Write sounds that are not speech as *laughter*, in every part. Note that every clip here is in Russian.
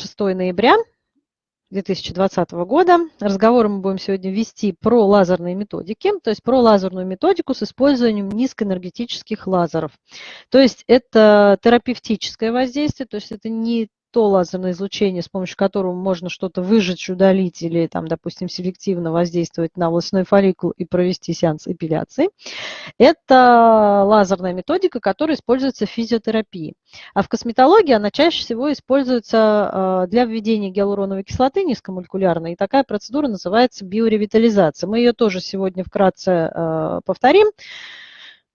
6 ноября 2020 года. Разговор мы будем сегодня вести про лазерные методики, то есть про лазерную методику с использованием низкоэнергетических лазеров. То есть это терапевтическое воздействие, то есть это не то лазерное излучение, с помощью которого можно что-то выжечь, удалить или, там, допустим, селективно воздействовать на волосяной фолликул и провести сеанс эпиляции. Это лазерная методика, которая используется в физиотерапии. А в косметологии она чаще всего используется э, для введения гиалуроновой кислоты низкомолекулярной. И такая процедура называется биоревитализация. Мы ее тоже сегодня вкратце э, повторим.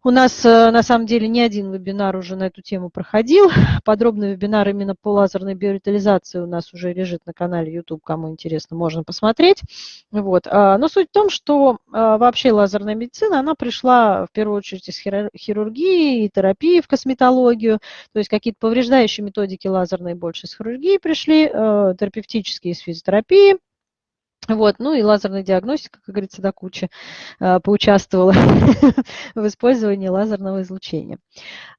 У нас э, на самом деле не один вебинар уже на эту тему проходил. *laughs* Подробный вебинар именно по лазерной биоритализации у нас уже лежит на канале YouTube, кому интересно, можно посмотреть. Вот. А, но суть в том, что а, вообще лазерная медицина, она пришла в первую очередь из хирургии и терапии в косметологию, то есть какие-то повреждающие методики лазерные больше из хирургии пришли, э, терапевтические из физиотерапии, вот, ну и лазерная диагностика, как говорится, до кучи э, поучаствовала *laughs* в использовании лазерного излучения.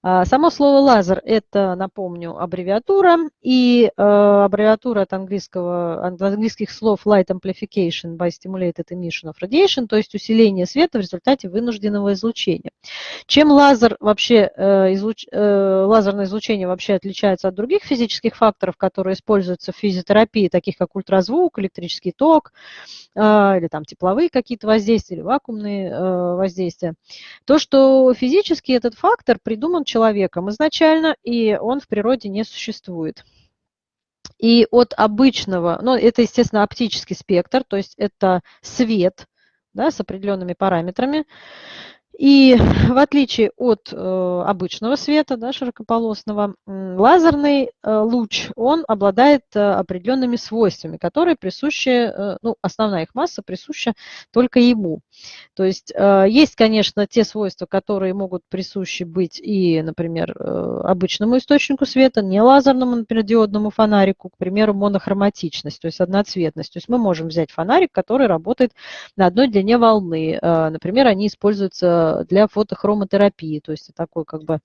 А, само слово лазер – это, напомню, аббревиатура, и э, аббревиатура от, английского, от английских слов light amplification by stimulated emission of radiation, то есть усиление света в результате вынужденного излучения. Чем лазер вообще, э, излуч, лазерное излучение вообще отличается от других физических факторов, которые используются в физиотерапии, таких как ультразвук, электрический ток, а, или там тепловые какие-то воздействия, или вакуумные э, воздействия, то, что физически этот фактор придуман человеком изначально, и он в природе не существует. И от обычного, ну, это, естественно, оптический спектр, то есть это свет да, с определенными параметрами, и *laughs* в отличие от э, обычного света, да, широкополосного, лазерный э, луч, он обладает э, определенными свойствами, которые присущи, ну, основная их масса присуща только ему. То есть есть, конечно, те свойства, которые могут присущи быть и, например, обычному источнику света, не лазерному, например, диодному фонарику, к примеру, монохроматичность, то есть одноцветность. То есть мы можем взять фонарик, который работает на одной длине волны. Например, они используются для фотохромотерапии, то есть такой как бы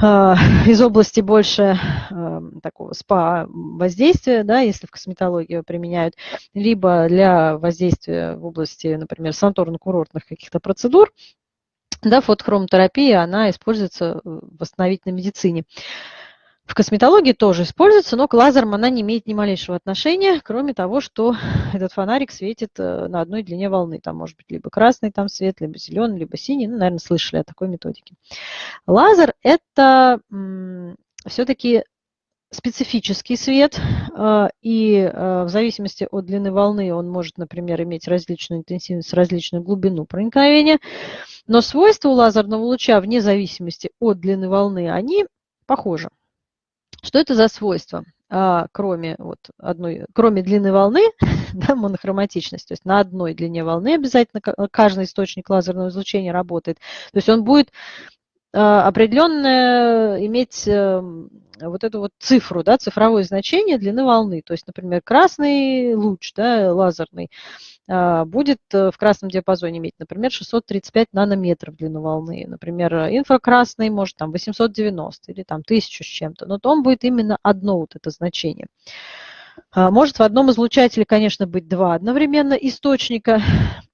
а, *laughs* из области больше а, такого СПА воздействия, да, если в косметологию применяют, либо для воздействия в области, например, санаторно-курортных каких-то процедур, да, фотохромотерапия, она используется в восстановительной медицине. В косметологии тоже используется, но к лазерам она не имеет ни малейшего отношения, кроме того, что *laughs* этот фонарик светит э, на одной длине волны. Там может быть либо красный там свет, либо зеленый, либо синий. Ну, наверное, слышали о такой методике. Лазер – это все-таки специфический свет, э, и э, в зависимости от длины волны он может, например, иметь различную интенсивность, различную глубину проникновения, но свойства у лазерного луча, вне зависимости от длины волны, они похожи. Что это за свойство? А, кроме, вот одной, кроме длины волны, *laughs* да, монохроматичность, то есть на одной длине волны обязательно каждый источник лазерного излучения работает. То есть он будет а, определенно иметь эм, вот эту вот цифру, да, цифровое значение длины волны. То есть, например, красный луч да, лазерный а, будет э, в красном диапазоне иметь, например, 635 нанометров длину волны. Например, инфракрасный может там 890 или там 1000 с чем-то. Но то он будет именно одно вот это значение. А, может в одном излучателе, конечно, быть два одновременно источника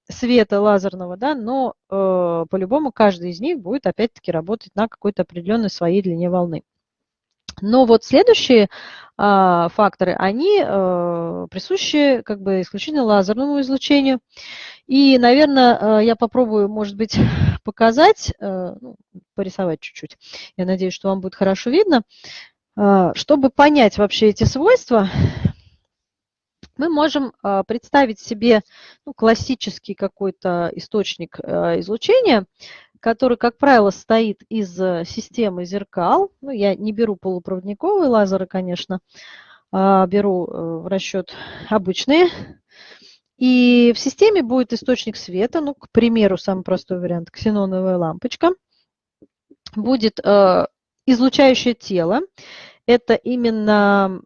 света лазерного, да, но э, по-любому каждый из них будет опять-таки работать на какой-то определенной своей длине волны. Но вот следующие а, факторы, они а, присущи как бы исключительно лазерному излучению. И, наверное, а, я попробую, может быть, *laughs* показать, а, ну, порисовать чуть-чуть. Я надеюсь, что вам будет хорошо видно. А, чтобы понять вообще эти свойства, мы можем а, представить себе ну, классический какой-то источник а, излучения, который, как правило, состоит из э, системы зеркал. Ну, я не беру полупроводниковые лазеры, конечно, а беру э, в расчет обычные. И в системе будет источник света, ну, к примеру, самый простой вариант, ксеноновая лампочка. Будет э, излучающее тело это именно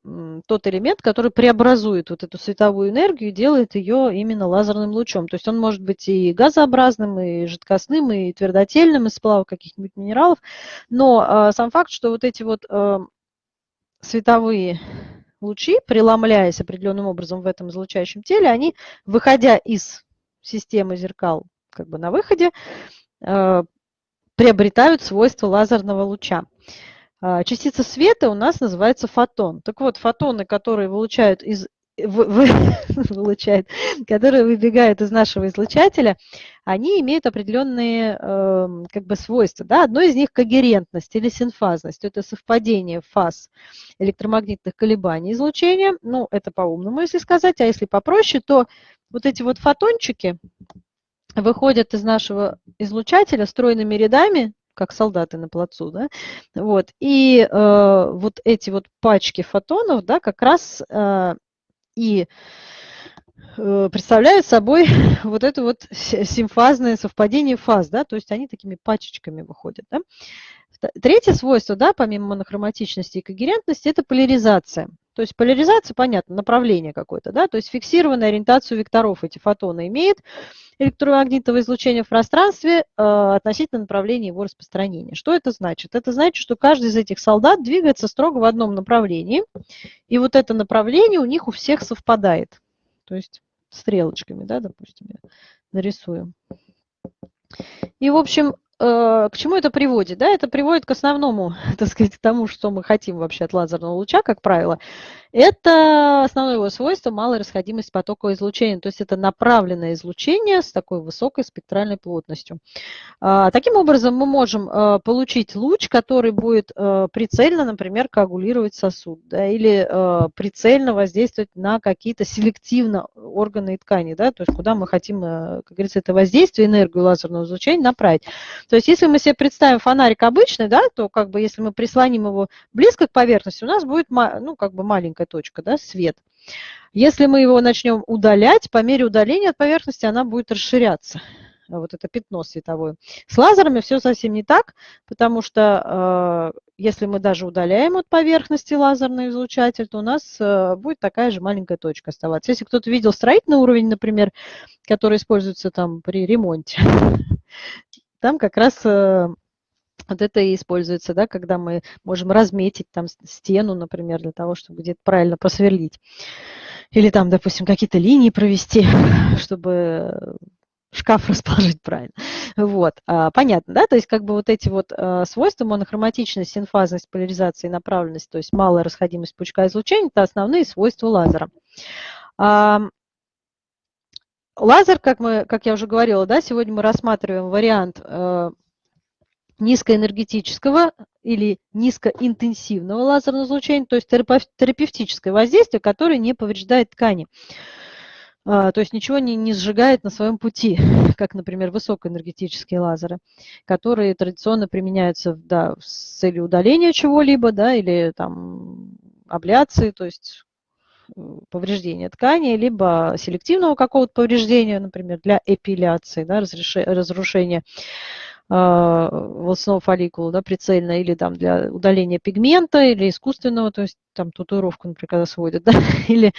тот элемент, который преобразует вот эту световую энергию и делает ее именно лазерным лучом. То есть он может быть и газообразным, и жидкостным, и твердотельным, из сплава каких-нибудь минералов. Но а, сам факт, что вот эти вот а, световые лучи, преломляясь определенным образом в этом излучающем теле, они, выходя из системы зеркал как бы на выходе, э, приобретают свойства лазерного луча. А, частица света у нас называется фотон. Так вот, фотоны, которые вылучают из вы, вы, *laughs* которые выбегают из нашего излучателя, они имеют определенные э, как бы свойства. Да? Одно из них когерентность или синфазность. Это совпадение фаз электромагнитных колебаний излучения. Ну, это по-умному, если сказать. А если попроще, то вот эти вот фотончики выходят из нашего излучателя стройными рядами, как солдаты на плацу, да, вот, и э, вот эти вот пачки фотонов, да, как раз э, и э, представляют собой *laughs* вот это вот симфазное совпадение фаз, да, то есть они такими пачечками выходят. Да. Третье свойство, да, помимо монохроматичности и когерентности, это поляризация. То есть поляризация, понятно, направление какое-то, да, то есть фиксированную ориентацию векторов эти фотоны имеют электромагнитного излучения в пространстве э, относительно направления его распространения. Что это значит? Это значит, что каждый из этих солдат двигается строго в одном направлении, и вот это направление у них у всех совпадает. То есть стрелочками, да, допустим, я нарисую. И, в общем, к чему это приводит? Да, это приводит к основному, *laughs* так сказать, тому, что мы хотим вообще от лазерного луча, как правило. Это основное его свойство – малая расходимость потокового излучения, то есть это направленное излучение с такой высокой спектральной плотностью. А, таким образом, мы можем э, получить луч, который будет э, прицельно, например, коагулировать сосуд, да, или прицельно воздействовать на какие-то селективно органы и ткани, да, то есть куда мы хотим, как говорится, это воздействие, энергию лазерного излучения направить. То есть если мы себе представим фонарик обычный, да, то как бы если мы прислоним его близко к поверхности, у нас будет ну, как бы маленькая точка, да, свет. Если мы его начнем удалять, по мере удаления от поверхности она будет расширяться вот это пятно световое. С лазерами все совсем не так, потому что э, если мы даже удаляем от поверхности лазерный излучатель, то у нас э, будет такая же маленькая точка оставаться. Если кто-то видел строительный уровень, например, который используется там при ремонте, там как раз э, вот это и используется, да, когда мы можем разметить там стену, например, для того, чтобы где-то правильно просверлить. Или там, допустим, какие-то линии провести, *laughs* чтобы шкаф *laughs* расположить правильно. Вот, а, понятно, да? То есть как бы вот эти вот а, свойства, монохроматичность, синфазность, поляризация и направленность, то есть малая расходимость пучка излучения, это основные свойства лазера. Лазер, как, мы, как я уже говорила, да, сегодня мы рассматриваем вариант э, низкоэнергетического или низкоинтенсивного лазерного излучения, то есть терапевтическое воздействие, которое не повреждает ткани. А, то есть ничего не, не сжигает на своем пути, *laughs* как, например, высокоэнергетические лазеры, которые традиционно применяются да, с целью удаления чего-либо да, или там, абляции, то есть повреждения ткани, либо селективного какого-то повреждения, например, для эпиляции, да, разрушения э, волосного фолликула да, прицельно, или там для удаления пигмента, или искусственного, то есть там татуировку, например, когда сводят, *laughs* да, или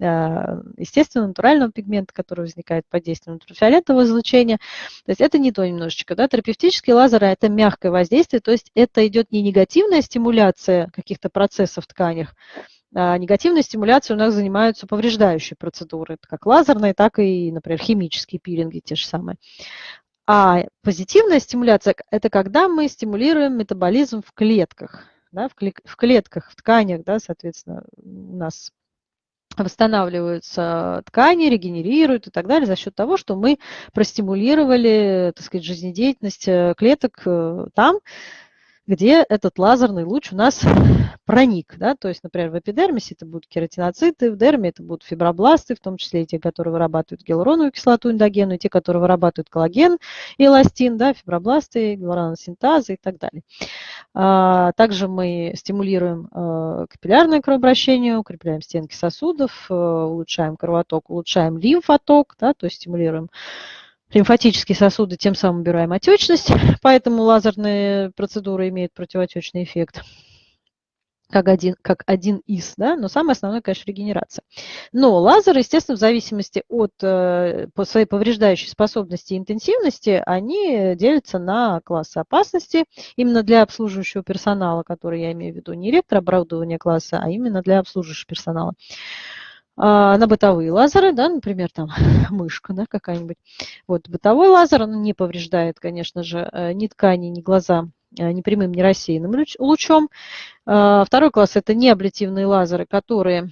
э, естественного, натурального пигмента, который возникает под действием ультрафиолетового излучения. То есть это не то немножечко. Да. Терапевтические лазеры – это мягкое воздействие, то есть это идет не негативная стимуляция каких-то процессов в тканях, а, негативной стимуляцией у нас занимаются повреждающие процедуры, как лазерные, так и, например, химические пилинги те же самые. А позитивная стимуляция – это когда мы стимулируем метаболизм в клетках. Да, в клетках, в тканях, да, соответственно, у нас восстанавливаются ткани, регенерируют и так далее за счет того, что мы простимулировали, так сказать, жизнедеятельность э, клеток э, там, где этот лазерный луч у нас проник. Да? То есть, например, в эпидермисе это будут кератиноциты, в дерме это будут фибробласты, в том числе и те, которые вырабатывают гиалуроновую кислоту эндогенную, и те, которые вырабатывают коллаген и эластин, да, фибробласты, гиалуроносинтазы и так далее. А, также мы стимулируем а, капиллярное кровообращение, укрепляем стенки сосудов, а, улучшаем кровоток, улучшаем лимфоток, да, то есть стимулируем лимфатические сосуды, тем самым убираем отечность, *laughs* поэтому лазерные процедуры имеют противоотечный эффект. Как один, как один из, да, но самое основное, конечно, регенерация. Но лазеры, естественно, в зависимости от э, по своей повреждающей способности и интенсивности, они делятся на классы опасности именно для обслуживающего персонала, который я имею в виду, не электрооборудование класса, а именно для обслуживающего персонала. А, на бытовые лазеры, да, например, там *laughs* мышка да, какая-нибудь. Вот бытовой лазер, он не повреждает, конечно же, э, ни ткани, ни глаза Э, ни прямым, ни рассеянным лучом. Э, второй класс – это неаблятивные лазеры, которые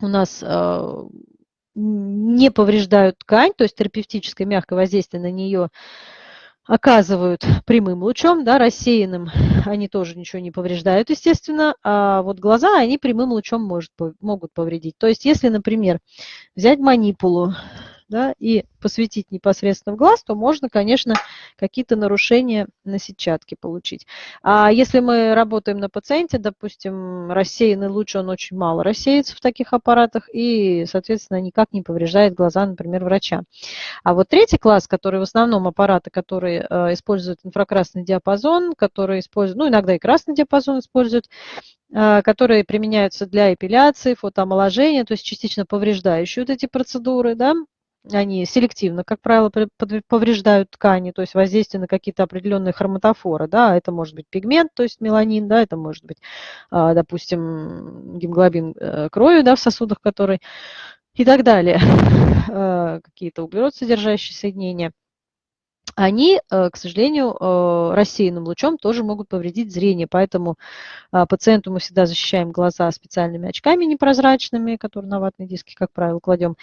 у нас э, не повреждают ткань, то есть терапевтическое мягкое воздействие на нее оказывают прямым лучом, да, рассеянным они тоже ничего не повреждают, естественно, а вот глаза они прямым лучом может, могут повредить. То есть если, например, взять манипулу, да, и посветить непосредственно в глаз, то можно, конечно, какие-то нарушения на сетчатке получить. А если мы работаем на пациенте, допустим, рассеянный луч, он очень мало рассеется в таких аппаратах и, соответственно, никак не повреждает глаза, например, врача. А вот третий класс, который в основном аппараты, которые э, используют инфракрасный диапазон, которые используют, ну, иногда и красный диапазон используют, э, которые применяются для эпиляции, фотоомоложения, то есть частично повреждающие вот эти процедуры, да, они селективно, как правило, повреждают ткани, то есть воздействие на какие-то определенные хроматофоры, да, это может быть пигмент, то есть меланин, да, это может быть, а, допустим, гемоглобин э, крови, да, в сосудах, который и так далее, *laughs* э, какие-то углерод содержащие соединения они, э, к сожалению, э, рассеянным лучом тоже могут повредить зрение. Поэтому а, пациенту мы всегда защищаем глаза специальными очками непрозрачными, которые на ватные диски, как правило, кладем.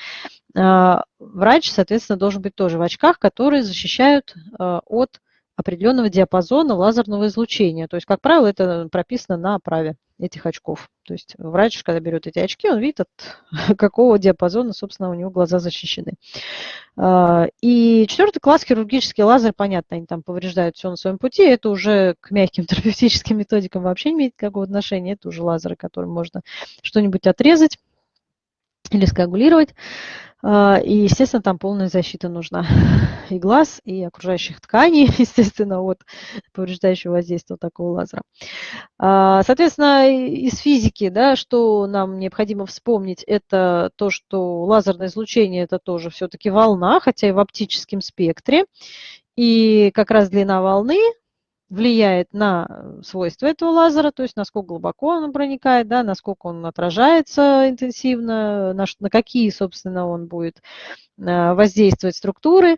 А, врач, соответственно, должен быть тоже в очках, которые защищают э, от определенного диапазона лазерного излучения. То есть, как правило, это прописано на оправе этих очков. То есть врач, когда берет эти очки, он видит, от *laughs* какого диапазона, собственно, у него глаза защищены. А, и четвертый класс хирургический лазер, понятно, они там повреждают все на своем пути. Это уже к мягким *laughs* терапевтическим методикам вообще не имеет никакого отношения. Это уже лазеры, которым можно что-нибудь отрезать или скоагулировать. А, и, естественно, там полная защита нужна *laughs* и глаз, и окружающих тканей, *laughs* естественно, от повреждающего воздействия такого лазера. А, соответственно, из физики, да, что нам необходимо вспомнить, это то, что лазерное излучение – это тоже все-таки волна, хотя и в оптическом спектре. И как раз длина волны влияет на э, свойства этого лазера, то есть насколько глубоко он проникает, да, насколько он отражается интенсивно, на, на какие, собственно, он будет э, воздействовать структуры.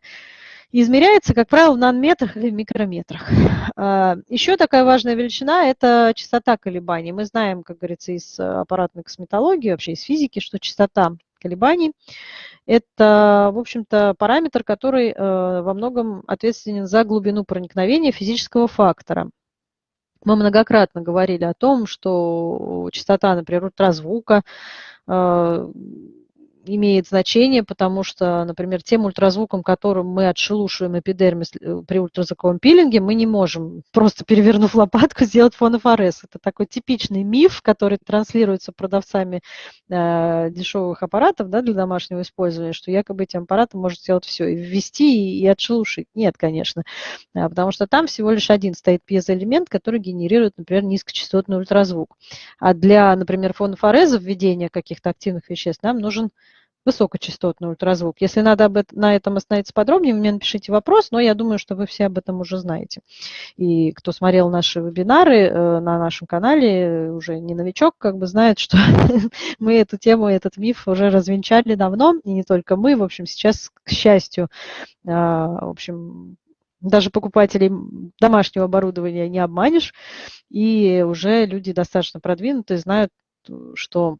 Измеряется, как правило, в нанометрах или микрометрах. А, Еще такая важная величина – это частота колебаний. Мы знаем, как говорится, из аппаратной косметологии, вообще из физики, что частота колебаний это, в общем-то, параметр, который э, во многом ответственен за глубину проникновения физического фактора. Мы многократно говорили о том, что частота, например, ультразвука э, имеет значение, потому что, например, тем ультразвуком, которым мы отшелушиваем эпидермис э, при ультразвуковом пилинге, мы не можем, просто перевернув *laughs* лопатку, сделать фонофорез. Это такой типичный миф, который транслируется продавцами э, дешевых аппаратов да, для домашнего использования, что якобы этим аппаратом может сделать все, и ввести, и отшелушить. Нет, конечно, а, потому что там всего лишь один стоит пьезоэлемент, который генерирует, например, низкочастотный ультразвук. А для, например, фонофореза введения каких-то активных веществ нам нужен высокочастотный ультразвук. Если надо об этом, на этом остановиться подробнее, вы мне напишите вопрос, но я думаю, что вы все об этом уже знаете. И кто смотрел наши вебинары э, на нашем канале, уже не новичок, как бы знает, что *laughs* мы эту тему, этот миф уже развенчали давно, и не только мы. В общем, сейчас, к счастью, а, в общем, даже покупателей домашнего оборудования не обманешь, и уже люди достаточно продвинутые знают, что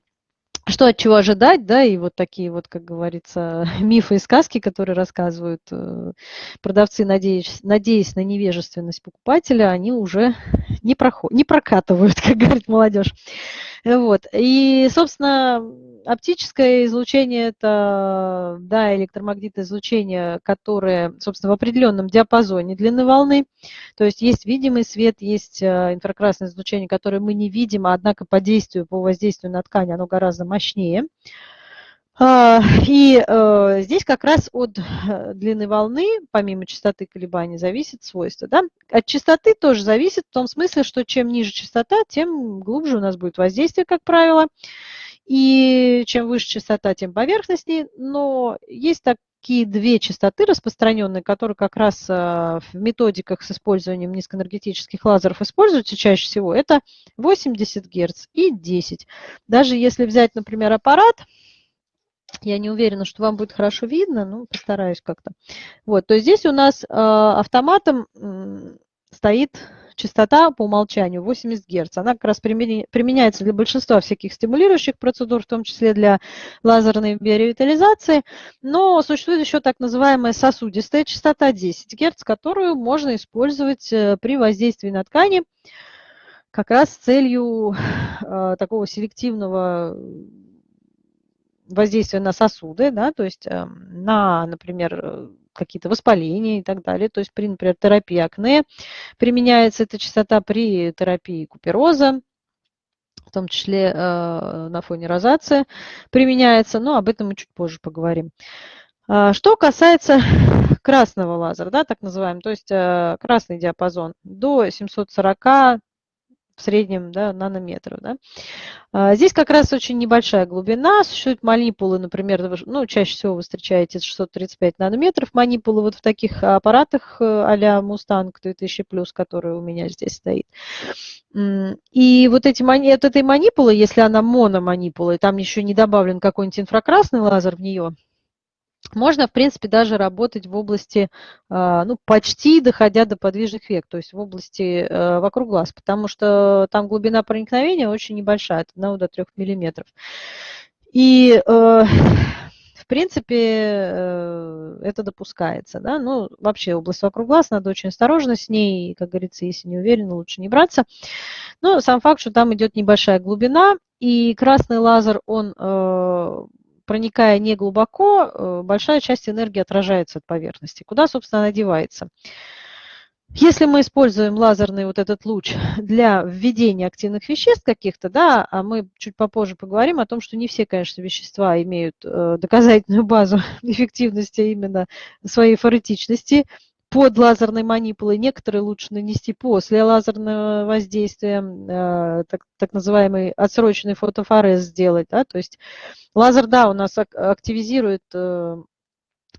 что от чего ожидать, да, и вот такие вот, как говорится, *laughs* мифы и сказки, которые рассказывают э, продавцы, надеясь, надеясь на невежественность покупателя, они уже не, проход, не прокатывают, *laughs* как говорит молодежь. Вот. И, собственно, оптическое излучение – это да, электромагнитное излучение, которое, собственно, в определенном диапазоне длины волны. То есть есть видимый свет, есть э, инфракрасное излучение, которое мы не видим, однако по действию, по воздействию на ткань оно гораздо мощнее. А, и э, здесь как раз от э, длины волны, помимо частоты колебаний, зависит свойство. Да? От частоты тоже зависит в том смысле, что чем ниже частота, тем глубже у нас будет воздействие, как правило. И чем выше частота, тем поверхностнее. Но есть такие две частоты распространенные, которые как раз э, в методиках с использованием низкоэнергетических лазеров используются чаще всего. Это 80 Гц и 10. Даже если взять, например, аппарат – я не уверена, что вам будет хорошо видно, но постараюсь как-то. Вот, то есть здесь у нас э, автоматом э, стоит частота по умолчанию 80 Гц. Она как раз применяется для большинства всяких стимулирующих процедур, в том числе для лазерной биоревитализации. Но существует еще так называемая сосудистая частота 10 Гц, которую можно использовать э, при воздействии на ткани как раз с целью э, такого селективного воздействие на сосуды, да, то есть эм, на, например, какие-то воспаления и так далее. То есть при, например, терапии акне применяется эта частота при терапии купероза, в том числе э, на фоне розации применяется, но об этом мы чуть позже поговорим. А, что касается *laughs* красного лазера, да, так называемый, то есть э, красный диапазон до 740 в среднем да, нанометров. Да. А, здесь как раз очень небольшая глубина. Существуют манипулы, например, ну, чаще всего вы встречаете 635 нанометров. Манипулы вот в таких аппаратах э, а-ля Mustang 2000+, который у меня здесь стоит. И вот эти, от этой манипулы, если она мономанипула, и там еще не добавлен какой-нибудь инфракрасный лазер в нее, можно, в принципе, даже работать в области, а, ну, почти доходя до подвижных век, то есть в области э, вокруг глаз, потому что там глубина проникновения очень небольшая, от 1 до 3 миллиметров. И, э, в принципе, э, это допускается. Да? Ну, вообще область вокруг глаз, надо очень осторожно с ней, как говорится, если не уверен, лучше не браться. Но сам факт, что там идет небольшая глубина, и красный лазер, он проникая не глубоко, э, большая часть энергии отражается от поверхности. Куда, собственно, она девается? Если мы используем лазерный вот этот луч для введения активных веществ каких-то, да, а мы чуть попозже поговорим о том, что не все, конечно, вещества имеют э, доказательную базу *laughs* эффективности именно своей форетичности, под лазерной манипулой, некоторые лучше нанести после лазерного воздействия, э, так, так называемый отсроченный фотофорез сделать. Да? То есть лазер, да, у нас активизирует э,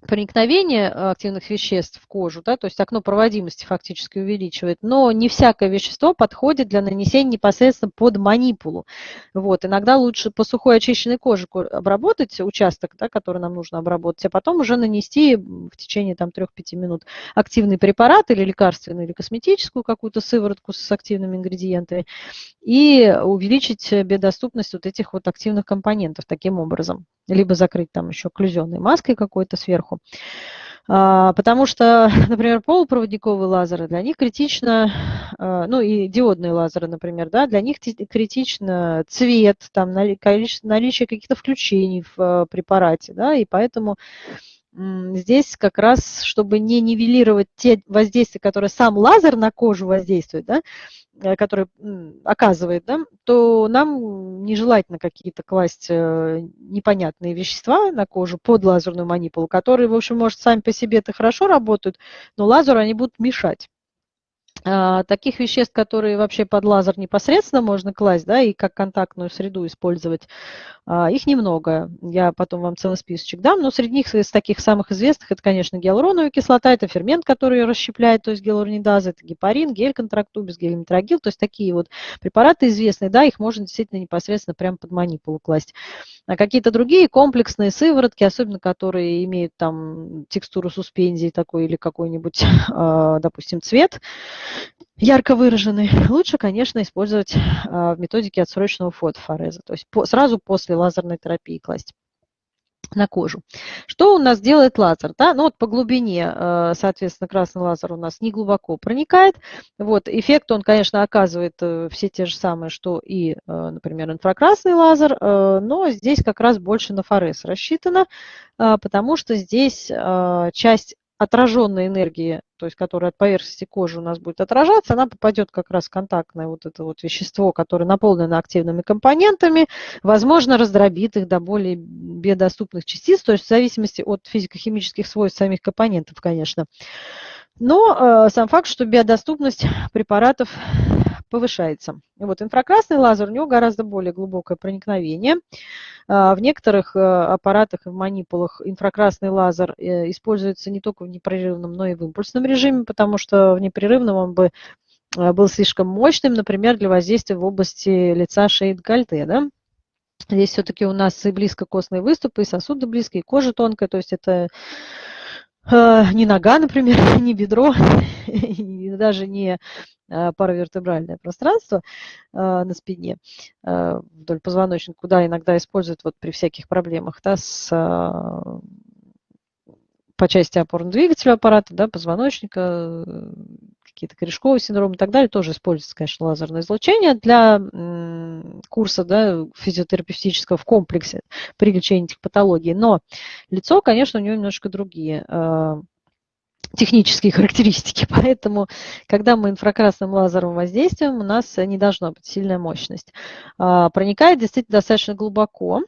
проникновение э, активных веществ в кожу, да, то есть окно проводимости фактически увеличивает, но не всякое вещество подходит для нанесения непосредственно под манипулу. Вот, иногда лучше по сухой очищенной коже обработать участок, да, который нам нужно обработать, а потом уже нанести в течение там 3-5 минут активный препарат или лекарственный, или косметическую какую-то сыворотку с активными ингредиентами и увеличить биодоступность вот этих вот активных компонентов таким образом. Либо закрыть там еще окклюзионной маской какой-то сверху. А, потому что, *laughs* например, полупроводниковые лазеры, для них критично, а, ну и диодные лазеры, например, да, для них критично цвет, там, наличие каких-то включений в а, препарате, да, и поэтому здесь как раз, чтобы не нивелировать те воздействия, которые сам лазер на кожу воздействует, да, который оказывает, да, то нам нежелательно какие-то класть э, непонятные вещества на кожу под лазерную манипулу, которые, в общем, может, сами по себе это хорошо работают, но лазеру они будут мешать. А, таких веществ, которые вообще под лазер непосредственно можно класть, да, и как контактную среду использовать, а, их немного. Я потом вам целый списочек дам, но среди них из таких самых известных, это, конечно, гиалуроновая кислота, это фермент, который ее расщепляет, то есть гиалуронидаза, это гепарин, гель-контрактубис, гель-метрогил, то есть такие вот препараты известные, да, их можно действительно непосредственно прямо под манипулу класть. А какие-то другие комплексные сыворотки, особенно которые имеют там текстуру суспензии такой или какой-нибудь, *laughs* допустим, цвет, ярко выраженный, лучше, конечно, использовать а, в методике отсроченного фотофореза, то есть сразу после лазерной терапии класть на кожу. Что у нас делает лазер? Да? Ну вот по глубине, э, соответственно, красный лазер у нас не глубоко проникает. Вот, эффект он, конечно, оказывает э, все те же самые, что и, э, например, инфракрасный лазер, но здесь как раз больше на форез рассчитано, потому что здесь часть отраженной энергии, то есть которая от поверхности кожи у нас будет отражаться, она попадет как раз в контактное вот это вот вещество, которое наполнено активными компонентами, возможно, раздробит их до более биодоступных частиц, то есть в зависимости от физико-химических свойств самих компонентов, конечно. Но э, сам факт, что биодоступность препаратов повышается. И вот инфракрасный лазер, у него гораздо более глубокое проникновение. А, в некоторых э, аппаратах и в манипулах инфракрасный лазер э, используется не только в непрерывном, но и в импульсном режиме, потому что в непрерывном он бы э, был слишком мощным, например, для воздействия в области лица, шеи, декольте. Да? Здесь все-таки у нас и близко костные выступы, и сосуды близкие, и кожа тонкая, то есть это не нога, например, *laughs* не бедро, *laughs* и даже не Э, паравертебральное пространство э, на спине э, вдоль позвоночника, куда иногда используют вот при всяких проблемах да, с, по части опорно-двигателя аппарата, да, позвоночника, какие-то корешковые синдромы и так далее, тоже используется, конечно, лазерное излучение для курса да, физиотерапевтического в комплексе при лечении этих патологий. Но лицо, конечно, у него немножко другие технические характеристики. *laughs* Поэтому, когда мы инфракрасным лазером воздействуем, у нас не должна быть сильная мощность. А, проникает действительно достаточно глубоко.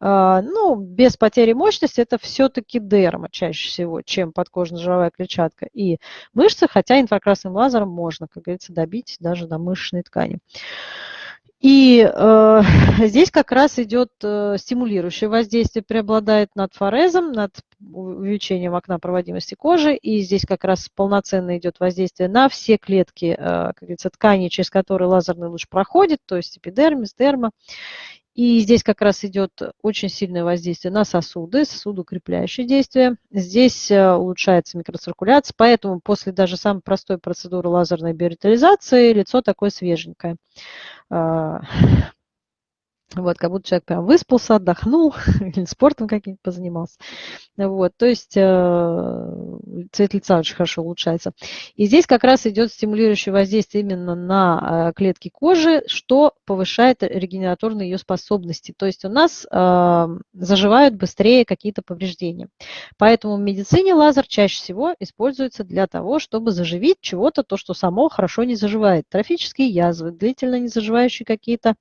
А, ну, без потери мощности это все-таки дерма чаще всего, чем подкожно-жировая клетчатка и мышцы, хотя инфракрасным лазером можно, как говорится, добить даже до мышечной ткани. И э, *laughs* здесь как раз идет э, стимулирующее воздействие, преобладает над форезом, над увеличением окна проводимости кожи. И здесь как раз полноценно идет воздействие на все клетки, э, как говорится, ткани, через которые лазерный луч проходит, то есть эпидермис, дерма. И здесь как раз идет очень сильное воздействие на сосуды, сосудоукрепляющее действие. Здесь э, улучшается микроциркуляция, поэтому после даже самой простой процедуры лазерной биоритализации лицо такое свеженькое. Вот, как будто человек прям выспался, отдохнул, *laughs* или спортом каким-то позанимался. Вот, то есть э, цвет лица очень хорошо улучшается. И здесь как раз идет стимулирующее воздействие именно на э, клетки кожи, что повышает регенераторные ее способности. То есть у нас э, заживают быстрее какие-то повреждения. Поэтому в медицине лазер чаще всего используется для того, чтобы заживить чего-то, то, что само хорошо не заживает. Трофические язвы, длительно не заживающие какие-то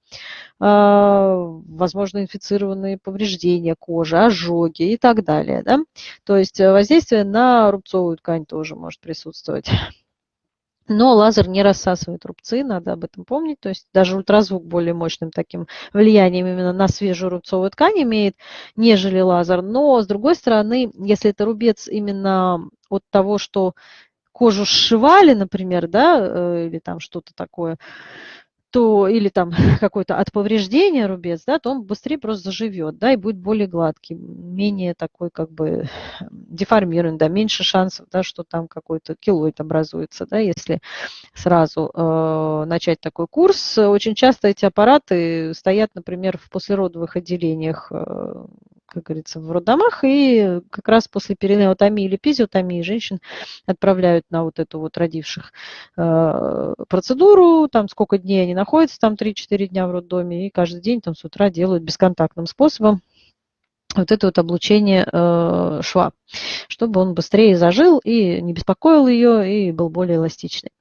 возможно, инфицированные повреждения кожи, ожоги и так далее. Да? То есть э, воздействие на рубцовую ткань тоже может присутствовать. *laughs* Но лазер не рассасывает рубцы, надо об этом помнить. То есть даже ультразвук более мощным таким влиянием именно на свежую рубцовую ткань имеет, нежели лазер. Но с другой стороны, если это рубец именно от того, что кожу сшивали, например, да, э, или там что-то такое, то или там *laughs* какой-то от повреждения рубец, да, то он быстрее просто заживет, да, и будет более гладкий, менее такой как бы деформированный, да, меньше шансов, да, что там какой-то килоид образуется, да, если сразу э, начать такой курс. Очень часто эти аппараты стоят, например, в послеродовых отделениях э, как говорится, в роддомах, и как раз после перинеотомии или пизиотомии женщин отправляют на вот эту вот родивших э, процедуру, там сколько дней они находятся, там 3-4 дня в роддоме, и каждый день там с утра делают бесконтактным способом вот это вот облучение э, шва, чтобы он быстрее зажил и не беспокоил ее, и был более эластичный.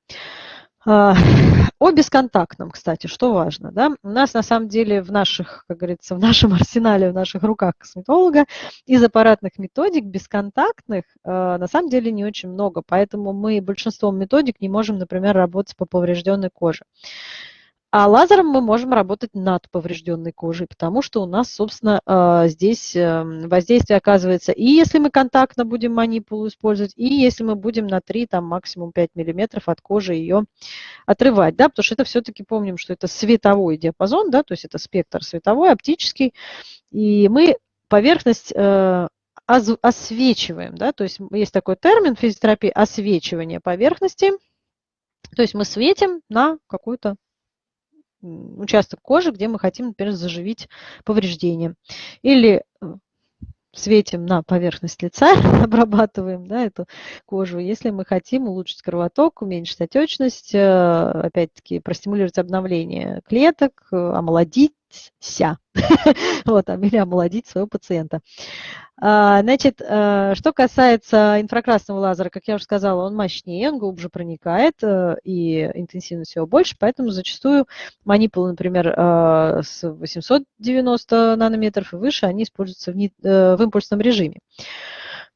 А, *laughs* о бесконтактном, кстати, что важно. Да? У нас на самом деле в наших, как говорится, в нашем *laughs* арсенале, в наших руках косметолога из аппаратных методик бесконтактных а, на самом деле не очень много, поэтому мы большинством методик не можем, например, работать по поврежденной коже. А лазером мы можем работать над поврежденной кожей, потому что у нас, собственно, а, здесь эм, воздействие оказывается и если мы контактно будем манипулу использовать, и если мы будем на 3, там максимум 5 миллиметров от кожи ее отрывать, да, потому что это все-таки помним, что это световой диапазон, да, то есть это спектр световой, оптический, и мы поверхность э, освечиваем, да, то есть есть такой термин физиотерапии освечивание поверхности, то есть мы светим на какую-то участок кожи, где мы хотим, например, заживить повреждение. Или э, светим на поверхность лица, *laughs* обрабатываем да, эту кожу. Если мы хотим улучшить кровоток, уменьшить отечность, э, опять-таки простимулировать обновление клеток, э, омолодить омолодиться. *laughs* Вот, или омолодить своего пациента. А, значит, э, что касается инфракрасного лазера, как я уже сказала, он мощнее, он глубже проникает, э, и интенсивность его больше, поэтому зачастую манипулы, например, э, с 890 нанометров и выше, они используются в, в импульсном режиме.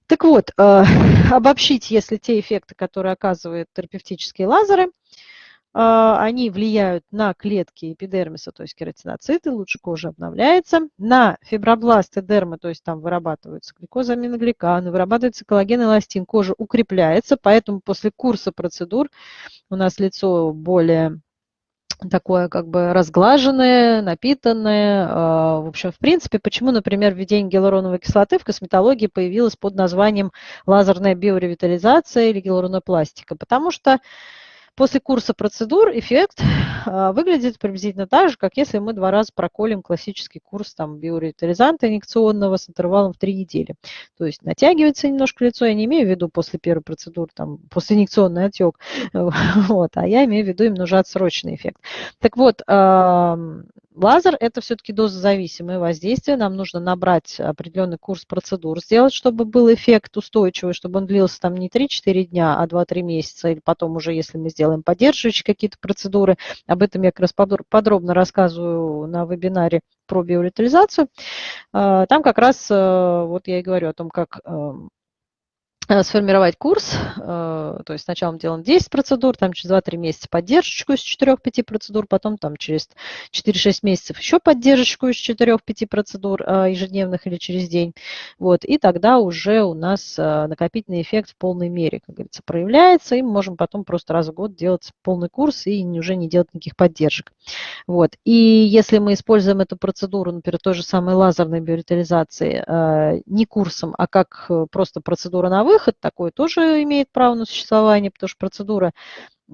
Так вот, *laughs* обобщить, если те эффекты, которые оказывают терапевтические лазеры – а, они влияют на клетки эпидермиса, то есть кератиноциты, лучше кожа обновляется, на фибробласты дермы, то есть там вырабатываются гликозаминогликаны, вырабатывается коллаген, эластин, кожа укрепляется, поэтому после курса процедур у нас лицо более такое как бы разглаженное, напитанное. А, в общем, в принципе, почему, например, введение гиалуроновой кислоты в косметологии появилось под названием лазерная биоревитализация или гиалуронопластика? Потому что После курса процедур эффект а, выглядит приблизительно так же, как если мы два раза проколем классический курс там, биоревитализанта инъекционного с интервалом в три недели. То есть натягивается немножко лицо, я не имею в виду после первой процедуры, там, после инъекционный отек, *laughs* вот, а я имею в виду именно уже отсроченный эффект. Так вот, Лазер – это все-таки дозозависимое воздействие. Нам нужно набрать определенный курс процедур, сделать, чтобы был эффект устойчивый, чтобы он длился там не 3-4 дня, а 2-3 месяца, или потом уже, если мы сделаем поддерживающие какие-то процедуры. Об этом я как раз подробно рассказываю на вебинаре про биоритализацию. А, там как раз, э, вот я и говорю о том, как Э, сформировать курс, э, то есть сначала мы делаем 10 процедур, там через 2-3 месяца поддержку из 4-5 процедур, потом там через 4-6 месяцев еще поддержку из 4-5 процедур э, ежедневных или через день. Вот, и тогда уже у нас накопительный эффект в полной мере, как говорится, проявляется, и мы можем потом просто раз в год делать полный курс и уже не делать никаких поддержек. Вот. И если мы используем эту процедуру, например, той же самой лазерной биоритализации, не курсом, а как просто процедура на выход, выход такой тоже имеет право на существование, потому что процедура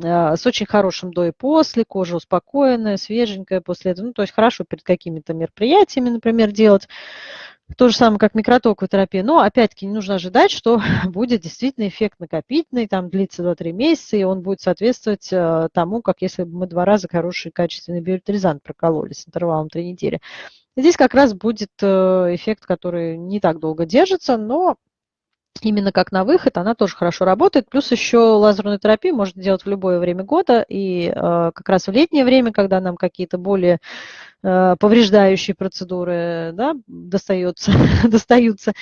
а, с очень хорошим до и после, кожа успокоенная, свеженькая после этого. Ну, то есть хорошо перед какими-то мероприятиями, например, делать. То же самое, как микротоковая терапия. Но, опять-таки, не нужно ожидать, что *laughs* будет действительно эффект накопительный, там длится 2-3 месяца, и он будет соответствовать э, тому, как если бы мы два раза хороший качественный биоритализант прокололи с интервалом 3 недели. Здесь как раз будет э, эффект, который не так долго держится, но именно как на выход, она тоже хорошо работает. Плюс еще лазерную терапию можно делать в любое время года. И э, как раз в летнее время, когда нам какие-то более повреждающие процедуры да, достается, *laughs* достаются.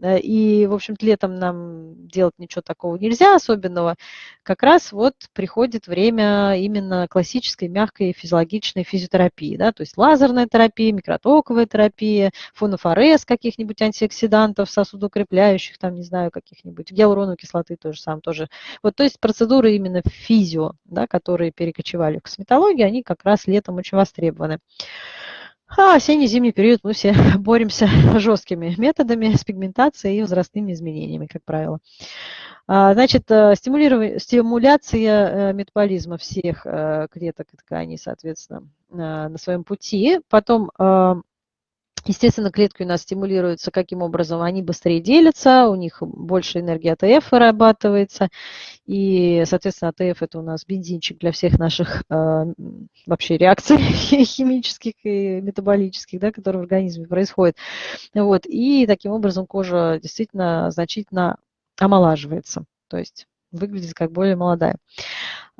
Э, и, в общем-то, летом нам делать ничего такого нельзя особенного. Как раз вот приходит время именно классической мягкой физиологичной физиотерапии. Да, то есть лазерная терапия, микротоковая терапия, фонофорез каких-нибудь антиоксидантов, сосудоукрепляющих, там, не знаю, каких-нибудь, гиалуроновой кислоты тоже сам тоже. Вот, то есть процедуры именно физио, да, которые перекочевали в косметологию, они как раз летом очень востребованы. А осенне-зимний период мы все *laughs* боремся *laughs* жесткими методами с пигментацией и возрастными изменениями, как правило. А, значит, э, стимуляция э, метаболизма всех э, клеток и тканей, соответственно, на своем пути. Потом Естественно, клетки у нас стимулируются каким образом? Они быстрее делятся, у них больше энергии АТФ вырабатывается, и, соответственно, АТФ это у нас бензинчик для всех наших э, вообще реакций *laughs* химических и метаболических, да, которые в организме происходят. Вот, и таким образом кожа действительно значительно омолаживается, то есть выглядит как более молодая.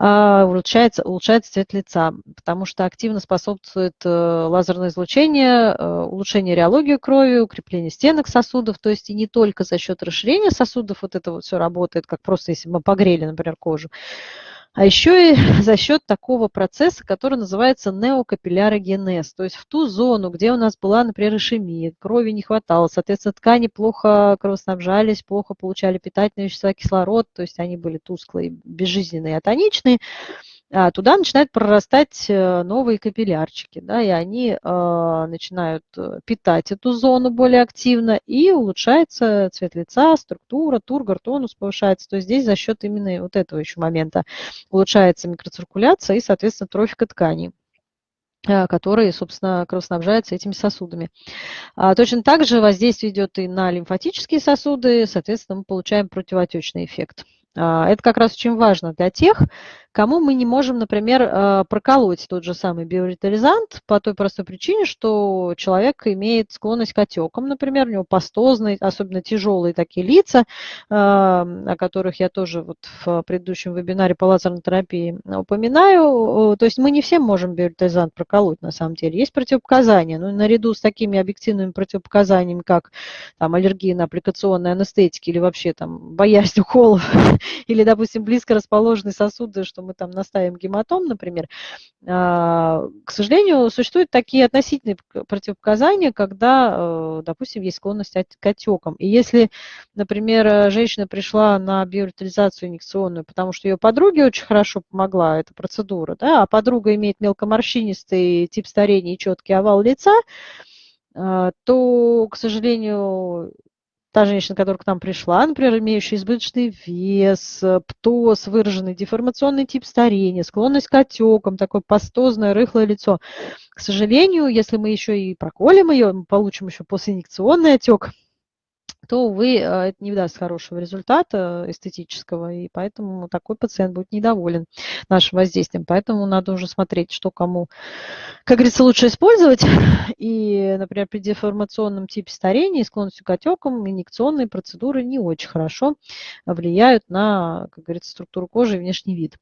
А, улучшается, улучшается цвет лица, потому что активно способствует э, лазерное излучение, э, улучшение реологии крови, укрепление стенок сосудов, то есть и не только за счет расширения сосудов вот это вот все работает, как просто если мы погрели, например, кожу, а еще и *laughs* за счет такого процесса, который называется неокапиллярогенез, то есть в ту зону, где у нас была, например, ишемия, крови не хватало, соответственно, ткани плохо кровоснабжались, плохо получали питательные вещества, кислород, то есть они были тусклые, безжизненные, атоничные, туда начинают прорастать э, новые капиллярчики, да, и они э, начинают э, питать эту зону более активно, и улучшается цвет лица, структура, тургор, тонус повышается. То есть здесь за счет именно вот этого еще момента улучшается микроциркуляция и, соответственно, трофика тканей которые, собственно, кровоснабжаются этими сосудами. А точно так же воздействие идет и на лимфатические сосуды, соответственно, мы получаем противоотечный эффект. А, это как раз очень важно для тех, кому мы не можем, например, э, проколоть тот же самый биоритализант по той простой причине, что человек имеет склонность к отекам, например, у него пастозные, особенно тяжелые такие лица, о которых я тоже вот в предыдущем вебинаре по лазерной терапии упоминаю. То есть мы не всем можем биоритализант проколоть на самом деле. Есть противопоказания, но наряду с такими объективными противопоказаниями, как там, аллергия на аппликационные анестетики или вообще там боязнь уколов, *laughs* или, допустим, близко расположенные сосуды, что мы там наставим гематом, например, а, к сожалению, существуют такие относительные противопоказания, когда, э, допустим, есть склонность к отекам. И если, например, женщина пришла на биоритализацию инъекционную, потому что ее подруге очень хорошо помогла эта процедура, да, а подруга имеет мелкоморщинистый тип старения и четкий овал лица, а, то, к сожалению, та женщина, которая к нам пришла, например, имеющая избыточный вес, птоз, выраженный деформационный тип старения, склонность к отекам, такое пастозное, рыхлое лицо. К сожалению, если мы еще и проколем ее, мы получим еще постинъекционный отек, то, увы, э, это не даст хорошего результата эстетического, и поэтому такой пациент будет недоволен нашим воздействием. Поэтому надо уже смотреть, что кому, как говорится, лучше использовать. *laughs* И, например, при деформационном типе старения склонностью к отекам инъекционные процедуры не очень хорошо влияют на, как говорится, структуру кожи и внешний вид.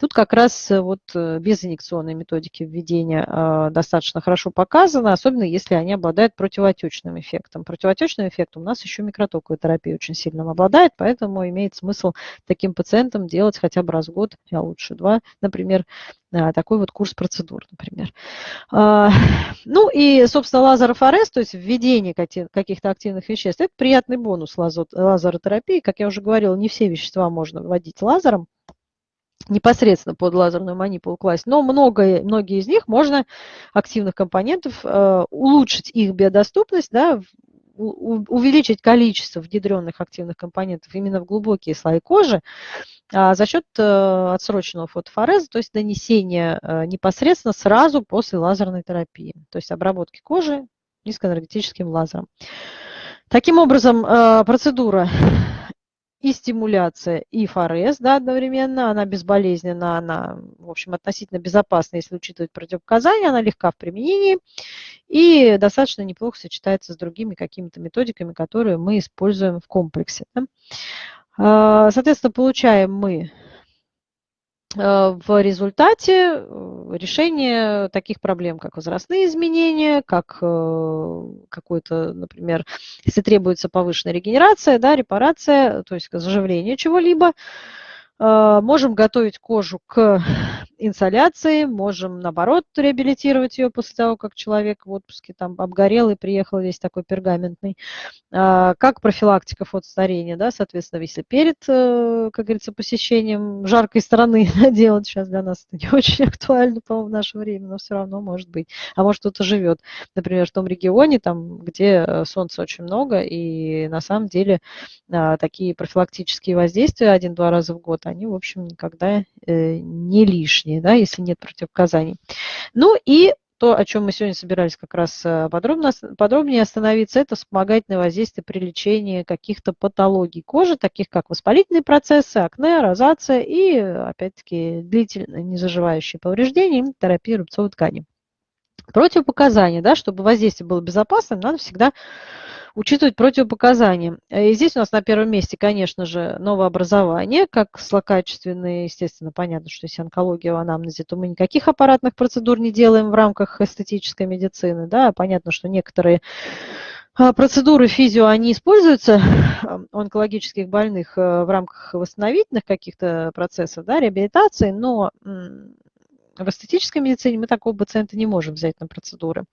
Тут как раз э, вот э, без инъекционной методики введения достаточно хорошо показано, особенно если они обладают противоотечным эффектом. Противоотечным эффектом у нас еще микротоковая терапия очень сильно обладает, поэтому имеет смысл таким пациентам делать хотя бы раз в год, а лучше два, например, а, такой вот курс процедур, например. А, ну и, собственно, лазерофорез, то есть введение каких-то активных веществ, это приятный бонус лазеротерапии. Как я уже говорила, не все вещества можно вводить лазером, непосредственно под лазерную манипулу класть, но много, многие из них можно, активных компонентов, э, улучшить их биодоступность, да, увеличить количество внедренных активных компонентов именно в глубокие слои кожи а, за счет э, отсроченного фотофореза, то есть нанесения э, непосредственно сразу после лазерной терапии, то есть обработки кожи низкоэнергетическим лазером. Таким образом, э, процедура и стимуляция, и форез да, одновременно. Она безболезненна, она, в общем, относительно безопасна, если учитывать противопоказания, она легка в применении и достаточно неплохо сочетается с другими какими-то методиками, которые мы используем в комплексе. А, соответственно, получаем мы в результате э, решение таких проблем, как возрастные изменения, как э, какой-то, например, если требуется повышенная регенерация, да, репарация, то есть заживление чего-либо, можем готовить кожу к инсоляции, можем, наоборот, реабилитировать ее после того, как человек в отпуске там обгорел и приехал весь такой пергаментный. А, как профилактика фотостарения, да, соответственно, если перед, э, как говорится, посещением жаркой страны *laughs* делать, сейчас для нас это не очень актуально, по-моему, в наше время, но все равно может быть. А может кто-то живет, например, в том регионе, там, где э, солнца очень много, и на самом деле а, такие профилактические воздействия один-два раза в год, они, в общем, никогда э, не лишние лишние, да, если нет противопоказаний. Ну и то, о чем мы сегодня собирались как раз э, подробно, подробнее остановиться, это вспомогательное воздействие при лечении каких-то патологий кожи, таких как воспалительные процессы, акне, розация и, опять-таки, длительно незаживающие повреждения, терапия рубцовой ткани. Противопоказания, да, чтобы воздействие было безопасным, надо всегда учитывать противопоказания. И здесь у нас на первом месте, конечно же, новообразование, как злокачественные, естественно, понятно, что если онкология в анамнезе, то мы никаких аппаратных процедур не делаем в рамках эстетической медицины. Да? Понятно, что некоторые а, процедуры физио, они используются у онкологических больных э, в рамках восстановительных каких-то процессов, да, реабилитации, но в эстетической медицине мы такого пациента не можем взять на процедуры.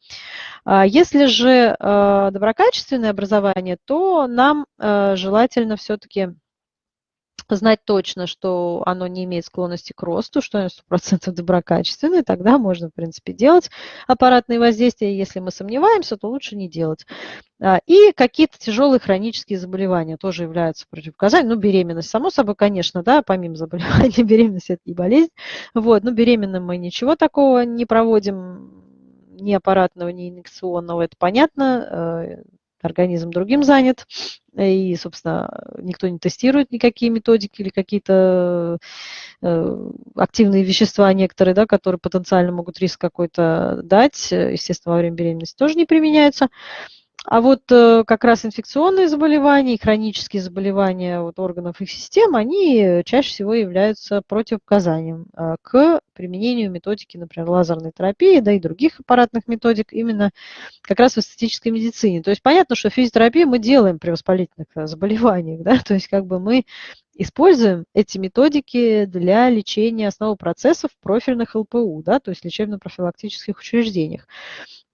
А если же а, доброкачественное образование, то нам а, желательно все-таки знать точно, что оно не имеет склонности к росту, что оно 100% доброкачественное, тогда можно, в принципе, делать аппаратные воздействия. Если мы сомневаемся, то лучше не делать. А, и какие-то тяжелые хронические заболевания тоже являются противопоказанием. Ну, беременность, само собой, конечно, да, помимо заболевания, *laughs* беременность – это не болезнь. Вот, но беременным мы ничего такого не проводим, ни аппаратного, ни инъекционного, это понятно. Организм другим занят, и, собственно, никто не тестирует никакие методики или какие-то э, активные вещества некоторые, да, которые потенциально могут риск какой-то дать, естественно, во время беременности тоже не применяются. А вот э, как раз инфекционные заболевания и хронические заболевания вот, органов их систем, они чаще всего являются противопоказанием э, к применению методики, например, лазерной терапии, да и других аппаратных методик именно как раз в эстетической медицине. То есть понятно, что физиотерапию мы делаем при воспалительных э, заболеваниях, *laughs* да, то есть как бы мы используем эти методики для лечения основных процессов в профильных ЛПУ, да, то есть лечебно-профилактических учреждениях.